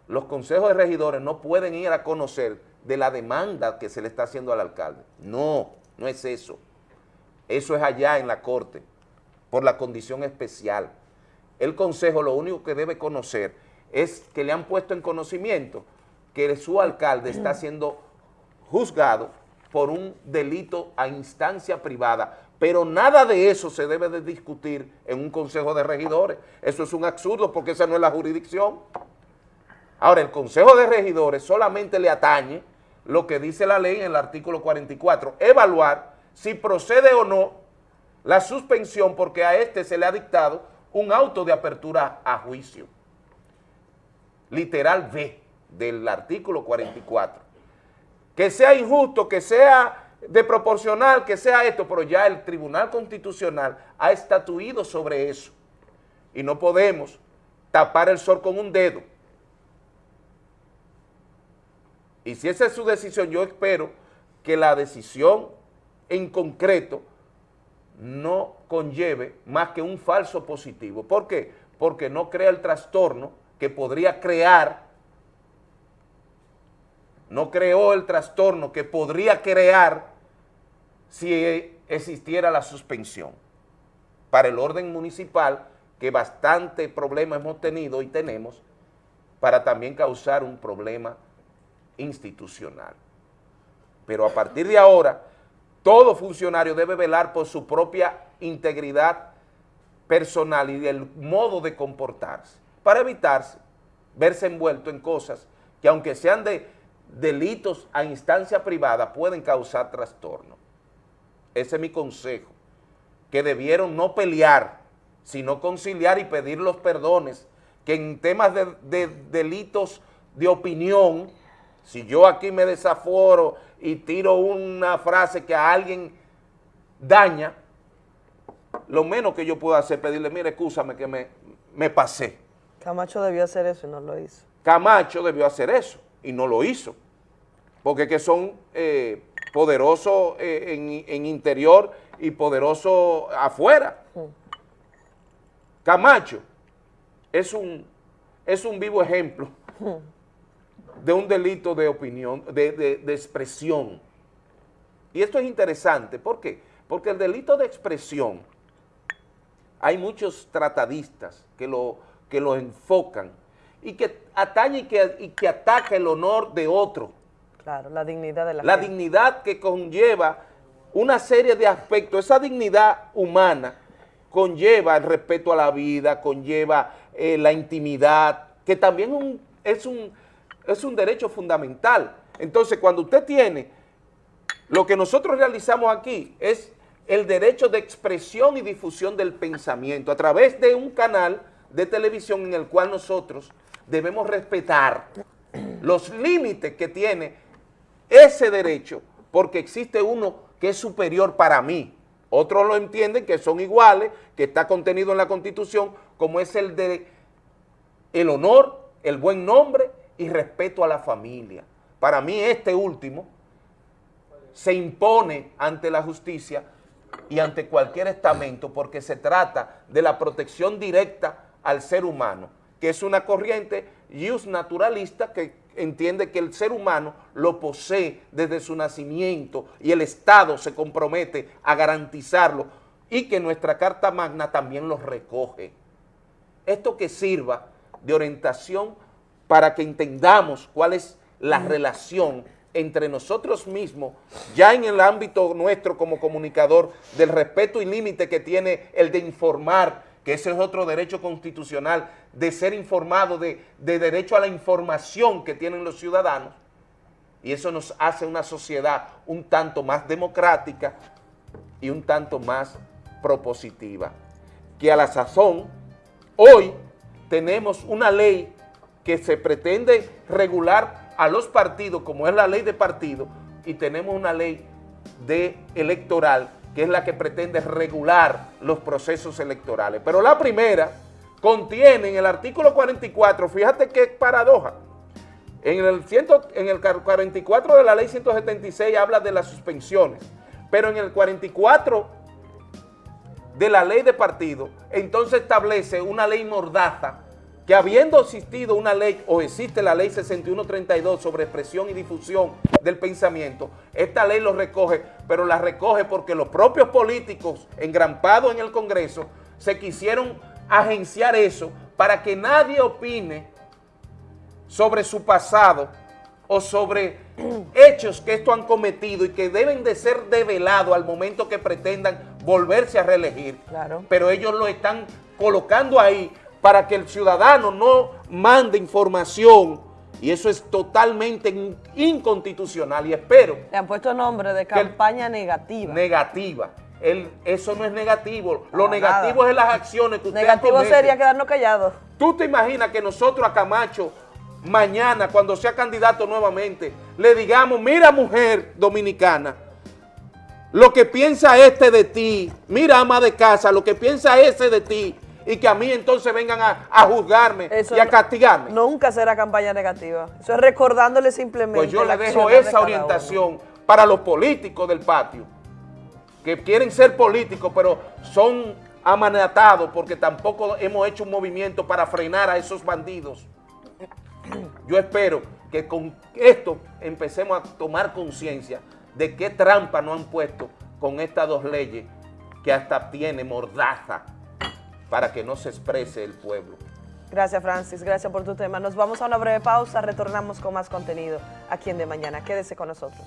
Los consejos de regidores no pueden ir a conocer de la demanda que se le está haciendo al alcalde. No, no es eso. Eso es allá en la corte, por la condición especial. El consejo lo único que debe conocer es que le han puesto en conocimiento que su alcalde está siendo juzgado por un delito a instancia privada, pero nada de eso se debe de discutir en un consejo de regidores. Eso es un absurdo porque esa no es la jurisdicción. Ahora, el consejo de regidores solamente le atañe lo que dice la ley en el artículo 44, evaluar si procede o no la suspensión porque a este se le ha dictado un auto de apertura a juicio. Literal B del artículo 44. Que sea injusto, que sea de proporcional, que sea esto, pero ya el Tribunal Constitucional ha estatuido sobre eso. Y no podemos tapar el sol con un dedo. Y si esa es su decisión, yo espero que la decisión en concreto no conlleve más que un falso positivo. ¿Por qué? Porque no crea el trastorno que podría crear, no creó el trastorno que podría crear si existiera la suspensión. Para el orden municipal, que bastante problema hemos tenido y tenemos, para también causar un problema institucional. Pero a partir de ahora, todo funcionario debe velar por su propia integridad personal y el modo de comportarse, para evitarse verse envuelto en cosas que aunque sean de delitos a instancia privada, pueden causar trastorno. Ese es mi consejo, que debieron no pelear, sino conciliar y pedir los perdones, que en temas de, de delitos de opinión Si yo aquí me desaforo y tiro una frase que a alguien daña, lo menos que yo puedo hacer es pedirle, mire, escúchame que me, me pasé. Camacho debió hacer eso y no lo hizo. Camacho debió hacer eso y no lo hizo. Porque que son eh, poderosos eh, en, en interior y poderosos afuera. Camacho es un, es un vivo ejemplo de un delito de opinión, de, de- de expresión. Y esto es interesante, ¿por qué? Porque el delito de expresión, hay muchos tratadistas que lo, que lo enfocan y que atañe y que, y que ataca el honor de otro, Claro, la dignidad de la, la gente. dignidad que conlleva una serie de aspectos, esa dignidad humana conlleva el respeto a la vida, conlleva eh, la intimidad, que también un- es, un, es un derecho fundamental. Entonces, cuando usted tiene, lo que nosotros realizamos aquí es el derecho de expresión y difusión del pensamiento a través de un canal de televisión en el cual nosotros debemos respetar los límites que tiene ese derecho, porque existe uno que es superior para mí. Otros lo entienden que son iguales, que está contenido en la Constitución, como es el de el honor, el buen nombre y respeto a la familia. Para mí este último se impone ante la justicia y ante cualquier estamento porque se trata de la protección directa al ser humano, que es una corriente ius naturalista que entiende que el ser humano lo posee desde su nacimiento y el Estado se compromete a garantizarlo y que nuestra Carta Magna también lo recoge. Esto que sirva de orientación para que entendamos cuál es la relación entre nosotros mismos, ya en el ámbito nuestro como comunicador, del respeto y límite que tiene el de informar, que ese es otro derecho constitucional, de ser informado, de, de derecho a la información que tienen los ciudadanos, y eso nos hace una sociedad un tanto más democrática y un tanto más propositiva. Que a la sazón, hoy tenemos una ley que se pretende regular a los partidos, como es la ley de partido, y tenemos una ley de electoral, que es la que pretende regular los procesos electorales. Pero la primera contiene en el artículo 44, fíjate qué paradoja, en el, ciento- en el 44 de la ley 176 habla de las suspensiones, pero en el 44 de la ley de partido, entonces establece una ley mordaza que habiendo existido una ley o existe la ley 6132 sobre expresión y difusión del pensamiento, esta ley lo recoge, pero la recoge porque los propios políticos engrampados en el Congreso se quisieron agenciar eso para que nadie opine sobre su pasado o sobre hechos que esto han cometido y que deben de ser develados al momento que pretendan volverse a reelegir. Claro. Pero ellos lo están colocando ahí para que el ciudadano no mande información y eso es totalmente in- inconstitucional y espero Le han puesto nombre de campaña negativa. negativa. El- eso no es negativo. Lo Para negativo nada. es las acciones que usted Negativo sería quedarnos callados. ¿Tú te imaginas que nosotros a Camacho mañana, cuando sea candidato nuevamente, le digamos, mira mujer dominicana, lo que piensa este de ti, mira ama de casa, lo que piensa ese de ti, y que a mí entonces vengan a, a juzgarme Eso y a castigarme? Nunca será campaña negativa. Eso es recordándole simplemente. Pues yo le dejo de esa orientación para los políticos del patio, que quieren ser políticos, pero son amanatados porque tampoco hemos hecho un movimiento para frenar a esos bandidos. Yo espero que con esto empecemos a tomar conciencia de qué trampa nos han puesto con estas dos leyes que hasta tiene mordaza para que no se exprese el pueblo. Gracias, Francis. Gracias por tu tema. Nos vamos a una breve pausa. Retornamos con más contenido aquí en De Mañana. Quédese con nosotros.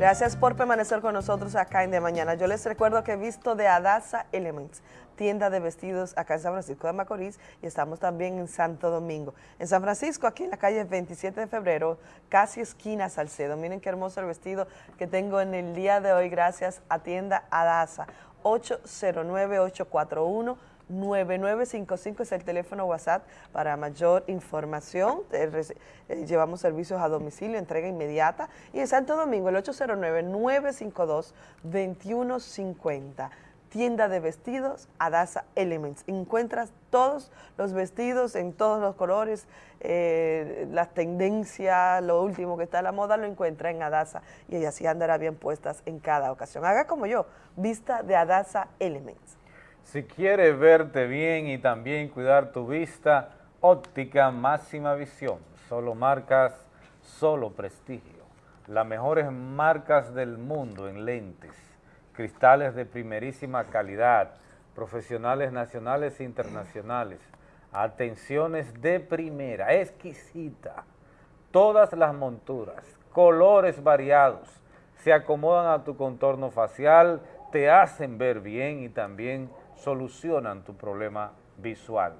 Gracias por permanecer con nosotros acá en De Mañana. Yo les recuerdo que he visto de Adasa Elements, tienda de vestidos acá en San Francisco de Macorís y estamos también en Santo Domingo. En San Francisco, aquí en la calle 27 de febrero, casi esquina Salcedo. Miren qué hermoso el vestido que tengo en el día de hoy gracias a tienda Adasa. 809-841. 9955 es el teléfono WhatsApp para mayor información. Eh, eh, llevamos servicios a domicilio, entrega inmediata. Y en Santo Domingo, el 809-952-2150. Tienda de vestidos, Adasa Elements. Encuentras todos los vestidos en todos los colores, eh, las tendencias, lo último que está a la moda, lo encuentra en Adasa y así andará bien puestas en cada ocasión. Haga como yo, vista de Adasa Elements. Si quieres verte bien y también cuidar tu vista, óptica máxima visión. Solo marcas, solo prestigio. Las mejores marcas del mundo en lentes, cristales de primerísima calidad, profesionales nacionales e internacionales, atenciones de primera, exquisita. Todas las monturas, colores variados, se acomodan a tu contorno facial, te hacen ver bien y también solucionan tu problema visual.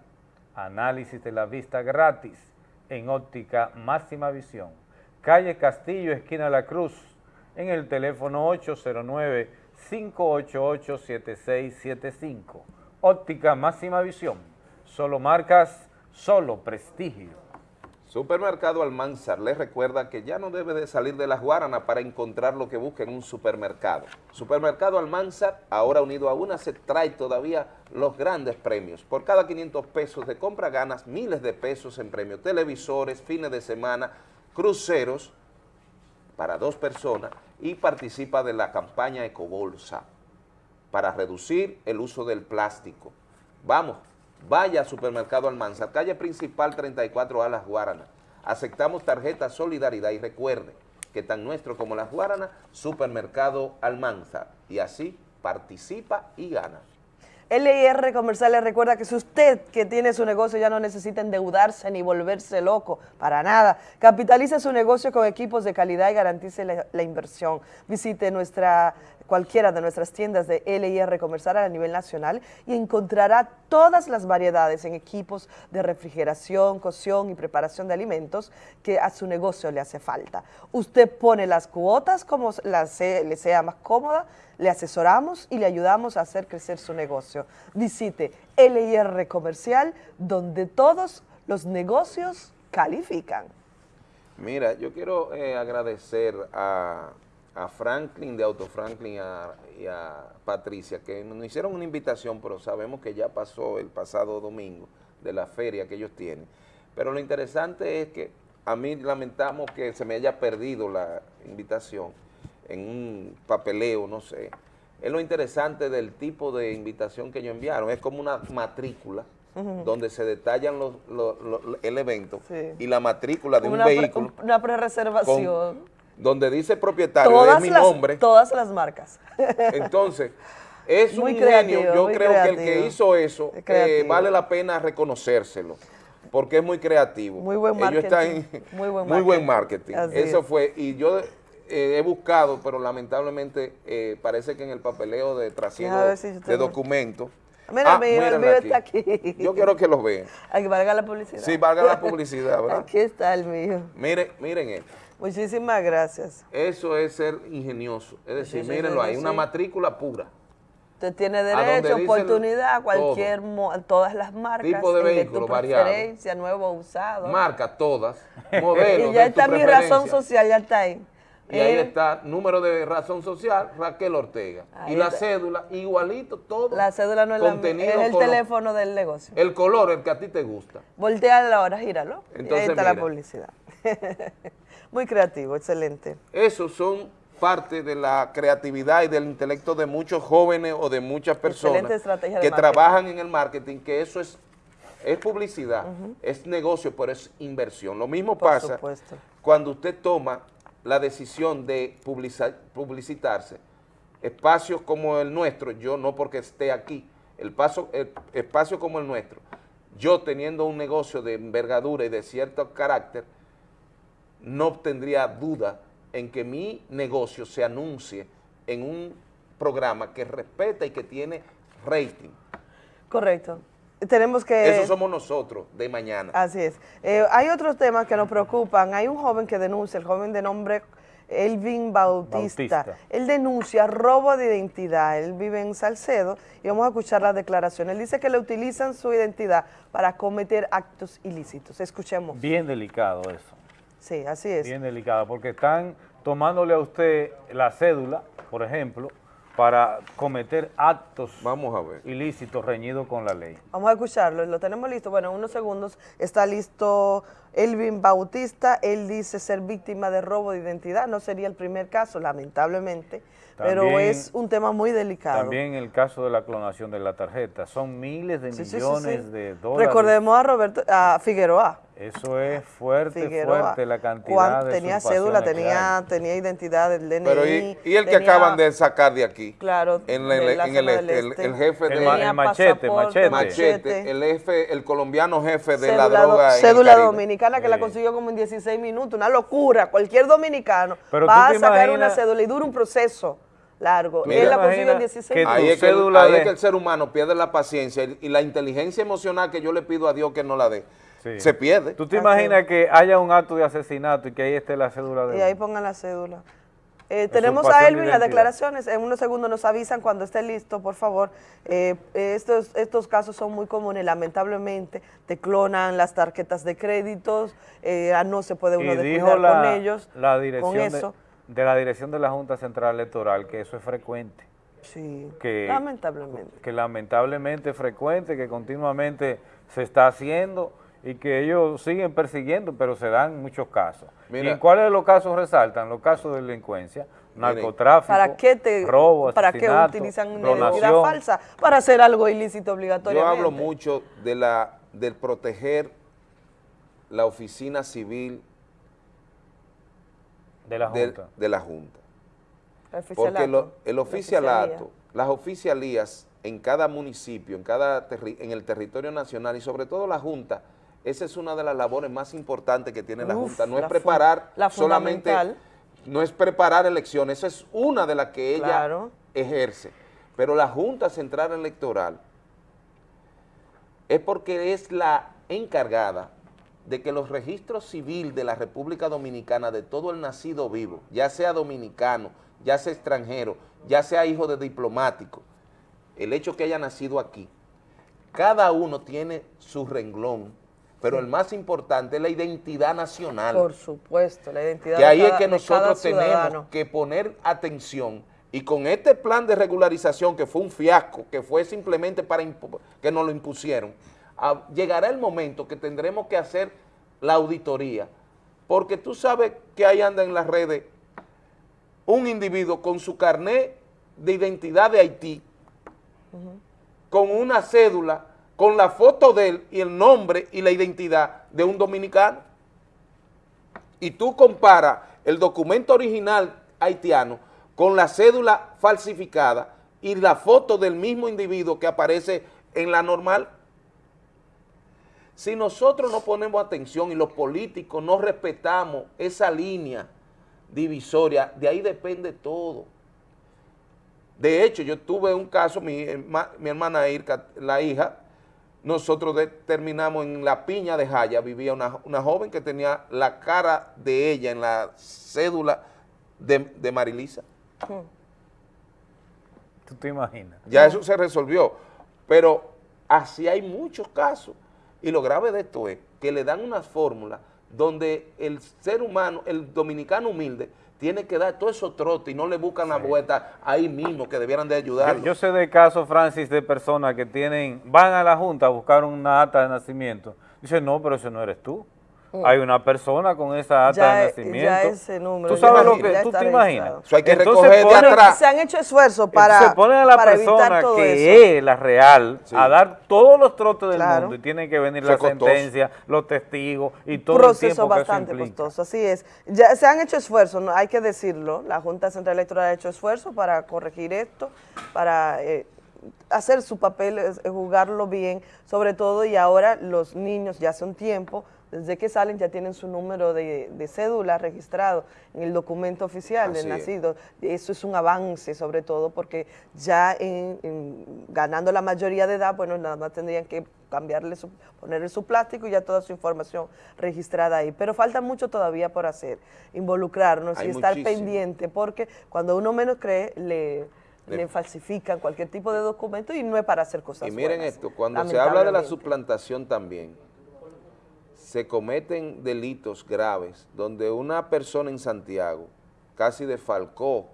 Análisis de la vista gratis en óptica máxima visión. Calle Castillo, esquina La Cruz, en el teléfono 809-588-7675. Óptica máxima visión. Solo marcas, solo prestigio. Supermercado Almanzar les recuerda que ya no debe de salir de las Guaranas para encontrar lo que busca en un supermercado. Supermercado Almanzar, ahora unido a una, se trae todavía los grandes premios. Por cada 500 pesos de compra ganas miles de pesos en premios, televisores, fines de semana, cruceros para dos personas y participa de la campaña Ecobolsa para reducir el uso del plástico. Vamos, vaya Supermercado Almanzar, calle principal 34A Las Guaranas. Aceptamos tarjeta Solidaridad y recuerde que tan nuestro como Las Guaranas, Supermercado Almanzar. Y así participa y gana. LIR Comercial le recuerda que si usted que tiene su negocio ya no necesita endeudarse ni volverse loco, para nada. Capitalice su negocio con equipos de calidad y garantice la, la inversión. Visite nuestra cualquiera de nuestras tiendas de LIR Comercial a nivel nacional y encontrará todas las variedades en equipos de refrigeración, cocción y preparación de alimentos que a su negocio le hace falta. Usted pone las cuotas como se- le sea más cómoda, le asesoramos y le ayudamos a hacer crecer su negocio. Visite LIR Comercial, donde todos los negocios califican. Mira, yo quiero eh, agradecer a, a Franklin de Auto Franklin y a, y a Patricia, que nos hicieron una invitación, pero sabemos que ya pasó el pasado domingo de la feria que ellos tienen. Pero lo interesante es que a mí lamentamos que se me haya perdido la invitación en un papeleo, no sé. Es lo interesante del tipo de invitación que ellos enviaron, es como una matrícula donde se detallan los, los- los- el evento Sí. y la matrícula de un pre- vehículo una pre-reservación. Donde dice propietario, Todas es mi las, nombre. todas las marcas. Entonces, es Muy un creativo, genio. Yo creo que el que hizo eso Es eh, vale la pena reconocérselo, porque es muy creativo. Muy buen Ellos están marketing. Muy buen muy buen marketing. marketing. Eso es. fue, y yo eh, he buscado, pero lamentablemente eh, parece que en el papeleo de trasiego si de documentos. Mira, Ah, el mío, el mío aquí. está aquí. Yo quiero que los vean. Valga la publicidad. Sí, valga la publicidad, ¿verdad? Aquí está el mío. Miren, miren esto. Muchísimas gracias. Eso es ser ingenioso. Es decir, sí, mírenlo ahí, una matrícula pura. Usted tiene derecho, oportunidad, cualquier, mo- todas las marcas. Tipo de vehículo preferencia, nuevo usado. Marca todas, modelos y ya de está mi razón social, ya está ahí. Y ahí Eh, está, número de razón social, Raquel Ortega. Ahí y la está. cédula, igualito, todo. La cédula no es la contenido es el teléfono del negocio. El color, el que a ti te gusta. Voltea ahora, gíralo. y ahí Entonces, está la mira. publicidad. Muy creativo, excelente. Esos son parte de la creatividad y del intelecto de muchos jóvenes o de muchas personas que marketing. trabajan en el marketing, que eso es, es publicidad, es negocio, pero es inversión. Lo mismo Por pasa supuesto. cuando usted toma la decisión de publica- publicitarse. Espacios como el nuestro, yo no porque esté aquí, el paso, el espacio como el nuestro, yo teniendo un negocio de envergadura y de cierto carácter, no tendría duda en que mi negocio se anuncie en un programa que respeta y que tiene rating. Correcto. Tenemos que... Eso somos nosotros de mañana. Así es. Eh, hay otros temas que nos preocupan. Hay un joven que denuncia, el joven de nombre Elvin Bautista. Bautista. Él denuncia robo de identidad. Él vive en Salcedo y vamos a escuchar la declaración. Él dice que le utilizan su identidad para cometer actos ilícitos. Escuchemos. Bien delicado eso. Sí, así es. Bien delicado, porque están tomándole a usted la cédula, por ejemplo, para cometer actos Vamos a ver. ilícitos reñidos con la ley. Vamos a escucharlo, lo tenemos listo. Bueno, en unos segundos está listo Elvin Bautista. Él dice ser víctima de robo de identidad. No sería el primer caso, lamentablemente, pero es un tema muy delicado. También el caso de la clonación de la tarjeta. Son miles de Sí, sí, sí, millones sí. de dólares. Recordemos a Roberto, a Figueroa. Eso es fuerte, Figueroa. fuerte la cantidad de tenía cédula, tenía, tenía identidad del DNI. Pero y, y el que tenía- acaban de sacar de aquí. Claro, En, de el, la en el zona del este, el, el jefe El de el machete, pasaporte, machete. Machete, el jefe, el colombiano jefe de la Cédula, droga. cédula dominicana que la consiguió como en 16 minutos, una locura. Cualquier dominicano Pero va a sacar imaginas- una cédula y dura un proceso largo. Mira, Él la consiguió en imagina 16 que minutos. Ahí, es que, ahí es que el ser humano pierde la paciencia y, y la inteligencia emocional que yo le pido a Dios que no la dé. Sí. Se pierde. ¿Tú te imaginas que haya un acto de asesinato y que ahí esté la cédula de Y ahí pongan la cédula. Eh, tenemos a de Elvin las declaraciones. En unos segundos nos avisan cuando esté listo, por favor. Eh, estos, estos casos son muy comunes, lamentablemente. Te clonan las tarjetas de créditos, eh, ah, no se puede uno descuidar la, con ellos. la dirección con de- eso. De, la dirección de la Junta Central Electoral que eso es frecuente. Sí, que, lamentablemente. que lamentablemente es frecuente, que continuamente se está haciendo y que ellos siguen persiguiendo, pero se dan muchos casos. Mira. ¿Y en cuáles de los casos resaltan? Los casos de delincuencia, narcotráfico, ¿Para qué, te, robo, ¿para qué utilizan una identidad falsa? Para hacer algo ilícito Yo obligatoriamente. hablo mucho de la del proteger la oficina civil de la Junta. de la Junta. El Porque lo- el la oficialato, las oficialías en cada municipio, en, cada terri- en el territorio nacional y sobre todo la Junta, esa es una de las labores más importantes que tiene la Junta. No la es preparar la solamente, no es preparar elecciones, esa es una de las que ella Claro. ejerce. Pero la Junta Central Electoral es porque es la encargada de que los registros civil de la República Dominicana de todo el nacido vivo, ya sea dominicano, ya sea extranjero, ya sea hijo de diplomático, el hecho que haya nacido aquí, cada uno tiene su renglón, pero el más importante es la identidad nacional. Por supuesto, la identidad Que de ahí es que nosotros tenemos ciudadano. que poner atención y con este plan de regularización que fue un fiasco, que fue simplemente para que nos lo impusieron, a- llegará el momento que tendremos que hacer la auditoría, porque tú sabes que ahí anda en las redes un individuo con su carnet de identidad de Haití, con una cédula, con la foto de él y el nombre y la identidad de un dominicano y tú comparas el documento original haitiano con la cédula falsificada y la foto del mismo individuo que aparece en la normal, si nosotros no ponemos atención y los políticos no respetamos esa línea divisoria, de ahí depende todo. De hecho, yo tuve un caso, mi, mi hermana Irka, la hija, nosotros determinamos en la piña de Jaya, vivía una, una joven que tenía la cara de ella en la cédula de, de Marilisa. ¿Tú te imaginas? Ya eso se resolvió. Pero así hay muchos casos. Y lo grave de esto es que le dan unas fórmulas donde el ser humano, el dominicano humilde, tiene que dar todo eso trote y no le buscan la vuelta ahí mismo, que debieran de ayudarlo. Yo, yo sé de casos, Francis, de personas que tienen, van a la Junta a buscar una acta de nacimiento. Dicen, no, pero ese no eres tú. Mm. Hay una persona con esa Ya de e- nacimiento. ya ese número, ¿Tú sabes lo que tú te imaginas? Eso hay que Entonces recoger de ponen- atrás. Se han hecho esfuerzos para, se pone a la persona todo que eso. es la real a dar todos los trotes del Claro. mundo y tiene que venir Eso la es costoso. sentencia, los testigos y todo el proceso tiempo que eso bastante costoso, así es. Ya se han hecho esfuerzos, ¿no? hay que decirlo, la Junta Central Electoral ha hecho esfuerzos para corregir esto, para eh, hacer su papel, jugarlo bien, sobre todo y ahora los niños ya hace un tiempo desde que salen ya tienen su número de, de cédula registrado en el documento oficial del es. nacido. Eso es un avance sobre todo porque ya en- en- ganando la mayoría de edad, bueno, nada más tendrían que cambiarle su, ponerle su plástico y ya toda su información registrada ahí. Pero falta mucho todavía por hacer, involucrarnos Hay y estar pendiente porque cuando uno menos cree, le, Le- le falsifican cualquier tipo de documento y no es para hacer cosas Y miren buenas, esto, cuando se habla de la suplantación también, se cometen delitos graves donde una persona en Santiago casi defalcó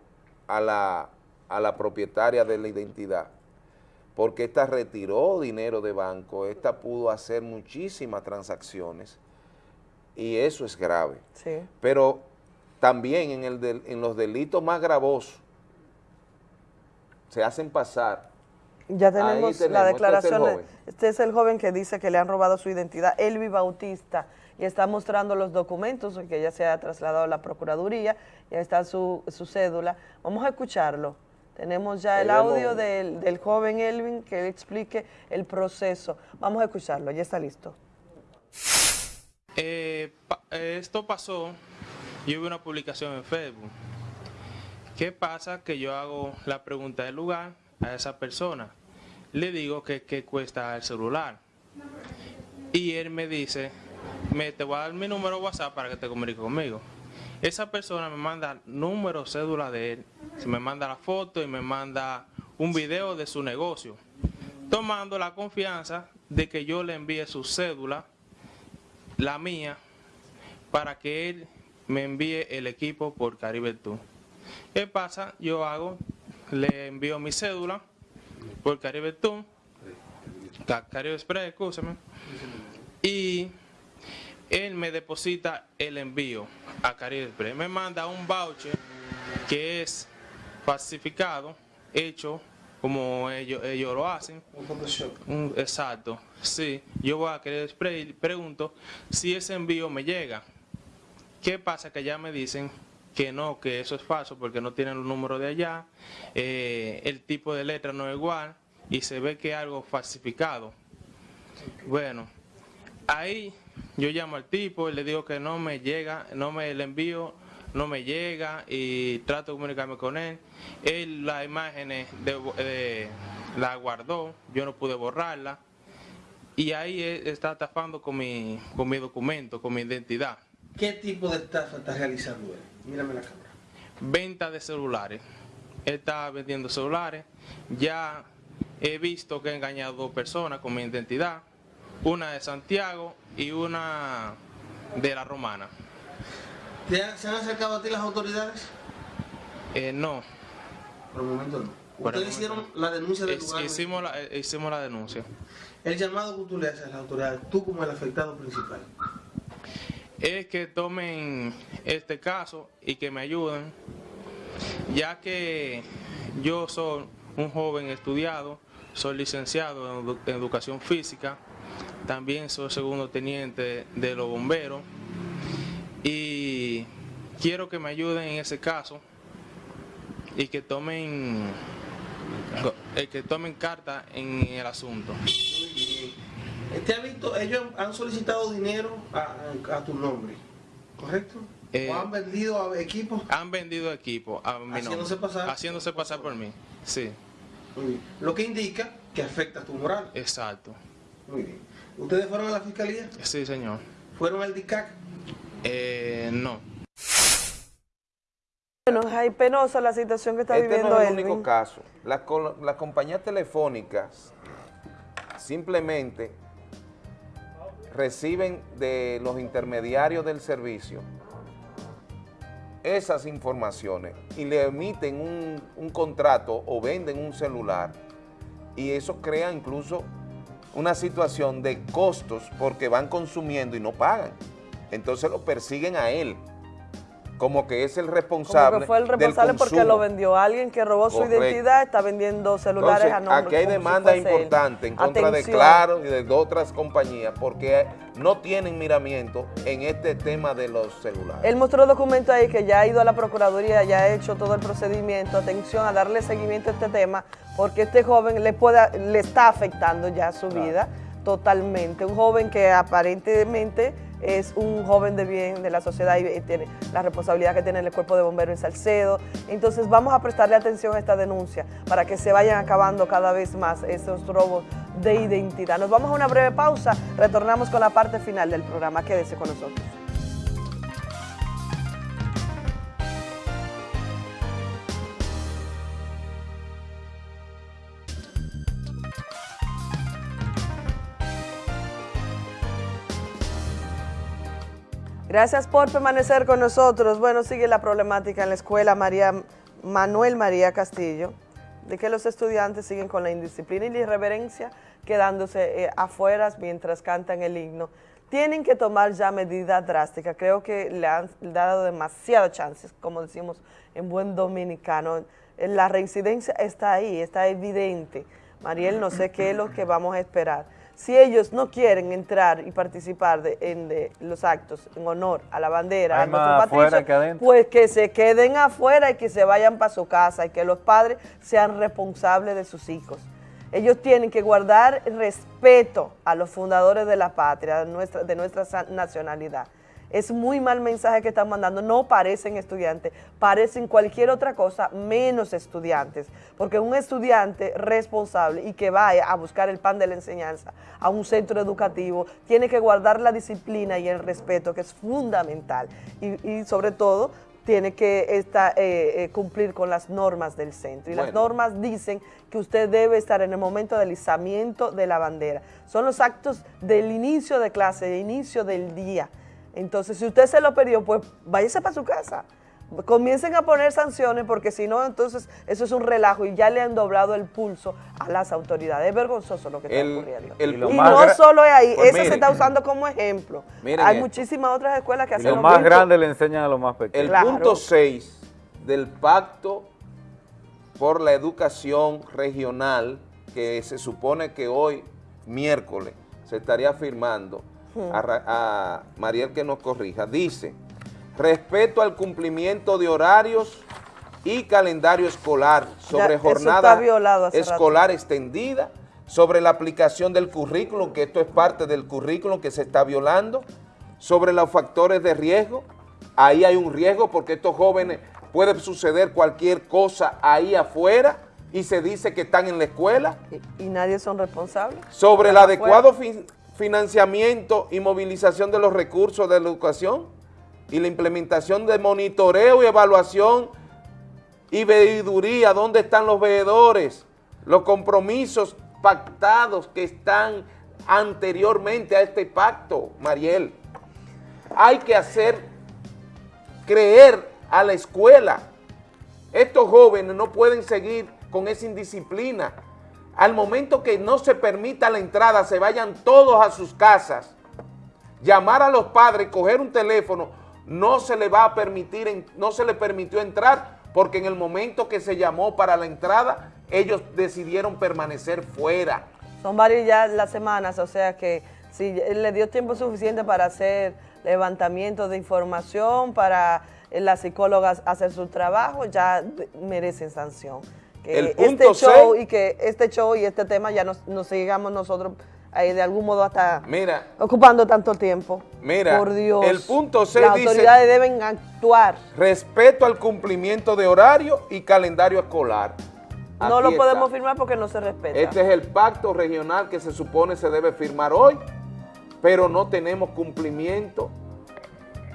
a la, a la propietaria de la identidad porque ésta retiró dinero de banco, esta pudo hacer muchísimas transacciones y eso es grave. Sí. Pero también en, el del- en los delitos más gravosos se hacen pasar Ya tenemos, tenemos, la este es declaración. Este es el joven que dice que le han robado su identidad, Elvi Bautista, y está mostrando los documentos, que ya se ha trasladado a la Procuraduría, ya está su, su cédula. Vamos a escucharlo. Tenemos ya el audio del, del joven Elvin que le explique el proceso. Vamos a escucharlo, ya está listo. Eh, pa- eh, esto pasó, yo vi una publicación en Facebook. ¿Qué pasa? Que yo hago la pregunta del lugar a esa persona. Le digo que cuesta el celular. Y él me dice, me, te voy a dar mi número WhatsApp para que te comuniques conmigo. Esa persona me manda número, cédula de él, se me manda la foto y me manda un video de su negocio, tomando la confianza de que yo le envíe su cédula la mía para que él me envíe el equipo por Caribe Tour. ¿Qué pasa? Yo hago, le envío mi cédula por Caribe Tour, Ca- Caribe Express, escúchame, y él me deposita el envío a Caribe Express. Me manda un voucher que es falsificado, hecho como ellos, ellos lo hacen. Un- exacto, sí. Yo voy a Caribe Express y pregunto si ese envío me llega. ¿Qué pasa? Que ya me dicen que no, que eso es falso porque no tienen los números de allá, eh, el tipo de letra no es igual y se ve que es algo falsificado. Bueno, ahí yo llamo al tipo y le digo que no me llega, no me el envío, no me llega y trato de comunicarme con él. Él las imágenes de, de- la guardó, yo no pude borrarla y ahí él está estafando con mi, con mi documento, con mi identidad. ¿Qué tipo de estafa está realizando él? Mírame la cámara. venta de celulares. Está vendiendo celulares. Ya he visto que he engañado a dos personas con mi identidad. Una de Santiago y una de la Romana. ¿Te han- ¿Se han acercado a ti las autoridades? Eh, no. Por el momento no. Ustedes momento hicieron la denuncia del lugar. hicimos, la, eh, hicimos la denuncia. El llamado que tú le haces a las autoridades, tú como el afectado principal. Es que tomen este caso y que me ayuden, ya que yo soy un joven estudiado, soy licenciado en, edu- en educación física, también soy segundo teniente de los bomberos y quiero que me ayuden en ese caso y que tomen que tomen carta en el asunto. ¿Te ha visto? Ellos han solicitado dinero a, a tu nombre, ¿correcto? Eh, ¿O han vendido equipos? Han vendido equipo a mi Haciéndose nombre, pasar- haciéndose pasar por mí. Sí. Muy bien. Lo que indica que afecta tu moral. Exacto. Muy bien. ¿Ustedes fueron a la fiscalía? Sí, señor. ¿Fueron al DICAC? Eh, no. Bueno, hay penosa la situación que está Este viviendo no es el Elvin. único caso. Las compañías telefónicas simplemente reciben de los intermediarios del servicio esas informaciones y le emiten un, un contrato o venden un celular y eso crea incluso una situación de costos porque van consumiendo y no pagan. Entonces lo persiguen a él como que es el responsable Como que fue el del responsable porque lo vendió. Alguien que robó su identidad está vendiendo celulares Entonces, a nombre. aquí hay como si él. importantes en contra Atención. de Claro y de otras compañías porque no tienen miramiento en este tema de los celulares. Él mostró documentos ahí que ya ha ido a la Procuraduría, ya ha hecho todo el procedimiento. Atención a darle seguimiento a este tema, porque este joven le, pueda, le está afectando ya su vida totalmente. Un joven que aparentemente es un joven de bien de la sociedad y, tiene la responsabilidad que tiene el cuerpo de bomberos en Salcedo. Entonces vamos a prestarle atención a esta denuncia para que se vayan acabando cada vez más esos robos de identidad. Nos vamos a una breve pausa, retornamos con la parte final del programa. Quédese con nosotros. Gracias por permanecer con nosotros. Bueno, sigue la problemática en la escuela María Manuel María Castillo, de que los estudiantes siguen con la indisciplina y la irreverencia, quedándose eh, afuera mientras cantan el himno. Tienen que tomar ya medidas drásticas. Creo que le han dado demasiadas chances, como decimos en buen dominicano. La reincidencia está ahí, está evidente. Mariel, no sé qué es lo que vamos a esperar si ellos no quieren entrar y participar de, en de los actos en honor a la bandera, Hay a nuestro patricio, que pues que se queden afuera y que se vayan para su casa y que los padres sean responsables de sus hijos. Ellos tienen que guardar respeto a los fundadores de la patria, de nuestra, de nuestra nacionalidad. Es muy mal mensaje que están mandando, no parecen estudiantes, parecen cualquier otra cosa menos estudiantes, porque un estudiante responsable y que vaya a buscar el pan de la enseñanza a un centro educativo, tiene que guardar la disciplina y el respeto, que es fundamental, y, y sobre todo tiene que esta- eh, eh, cumplir con las normas del centro. Y las normas dicen que usted debe estar en el momento del izamiento de la bandera. Son los actos del inicio de clase, de inicio del día. Entonces, si usted se lo perdió, pues váyase para su casa. Comiencen a poner sanciones porque si no, entonces eso es un relajo y ya le han doblado el pulso a las autoridades. Es vergonzoso lo que está El- ocurriendo. el y no solo es ahí, Pues ese se está usando como ejemplo. Hay esto. muchísimas otras escuelas que hacen lo lo más mismo. grande le enseñan a los más pequeños. El Claro. punto 6 del pacto por la educación regional que se supone que hoy, miércoles, se estaría firmando. A, Mariel que nos corrija, dice, respeto al cumplimiento de horarios y calendario escolar sobre jornada rato. escolar extendida, sobre la aplicación del currículum, que esto es parte del currículum que se está violando, sobre los factores de riesgo, ahí hay un riesgo porque estos jóvenes puede suceder cualquier cosa ahí afuera y se dice que están en la escuela, Y nadie son responsables. sobre el adecuado fin- financiamiento y movilización de los recursos de la educación y la implementación de monitoreo y evaluación y veeduría, ¿dónde están los veedores? Los compromisos pactados que están anteriormente a este pacto, Mariel. Hay que hacer creer a la escuela. Estos jóvenes no pueden seguir con esa indisciplina. Al momento que no se permita la entrada, se vayan todos a sus casas. Llamar a los padres, coger un teléfono, no se le va a permitir, no se le permitió entrar porque en el momento que se llamó para la entrada, ellos decidieron permanecer fuera. Son varias ya las semanas, o sea que si le dio tiempo suficiente para hacer levantamiento de información, para eh, las psicólogas hacer su trabajo, ya merecen sanción. Que El punto este show y que este show y este tema ya nos, nos sigamos nosotros ahí de algún modo hasta Mira, ocupando tanto tiempo. Mira, Por Dios. el punto seis Las dice- autoridades deben actuar. respeto al cumplimiento de horario y calendario escolar. no lo está. podemos firmar porque no se respeta. Este es el pacto regional que se supone se debe firmar hoy, pero no tenemos cumplimiento.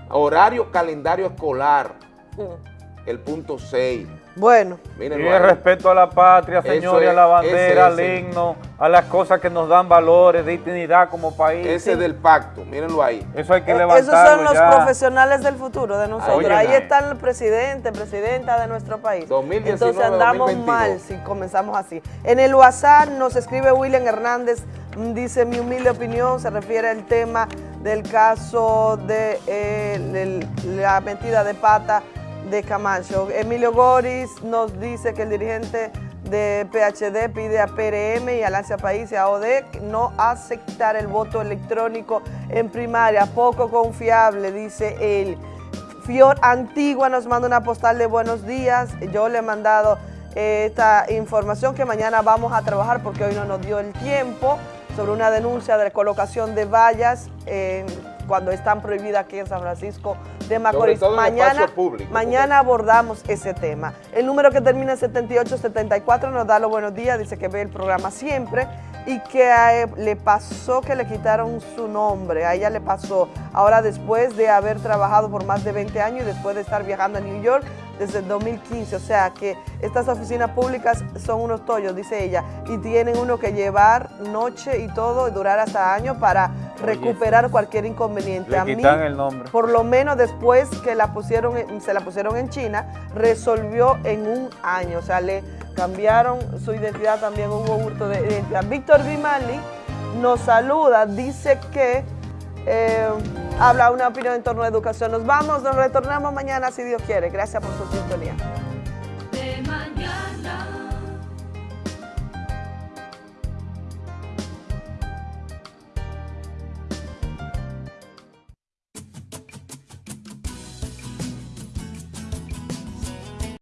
Horario, calendario escolar, Mm. el punto 6. Bueno. Y el respeto a la patria, Eso señor, y a la bandera, al ese himno, a las cosas que nos dan valores, dignidad como país. Ese del pacto, mírenlo ahí. Eso hay que Eh, levantarlo Esos son los ya. profesionales del futuro de nosotros. Oye, Ahí está el presidente, presidenta de nuestro país. 2019, Entonces andamos 2022. mal si comenzamos así. En el WhatsApp nos escribe William Hernández, mm, dice mi humilde opinión, se refiere al tema del caso de eh, el- la metida de pata de Camacho. Emilio Goris nos dice que el dirigente de PHD pide a PRM y Alancia País y a ODEC no aceptar el voto electrónico en primaria, poco confiable, dice él. Fior Antigua nos manda una postal de buenos días. Yo le he mandado eh, esta información que mañana vamos a trabajar porque hoy no nos dio el tiempo sobre una denuncia de colocación de vallas en cuando están prohibidas aquí en San Francisco de Macorís. mañana, público, mañana abordamos ese tema. El número que termina en 7874 nos da los buenos días, dice que ve el programa siempre y que a él le pasó que le quitaron su nombre, a ella le pasó. Ahora después de haber trabajado por más de 20 años y después de estar viajando a New York desde el 2015, o sea que estas oficinas públicas son unos tollos, dice ella, y tienen uno que llevar noche y todo y durar hasta años para recuperar cualquier inconveniente. Le a mí, el nombre. por lo menos después que la pusieron, se la pusieron en China, resolvió en un año, o sea, le cambiaron su identidad, también hubo hurto de identidad. Víctor Grimaldi nos saluda, dice que eh, habla una opinión en torno a educación. Nos vamos, nos retornamos mañana si Dios quiere. Gracias por su sintonía.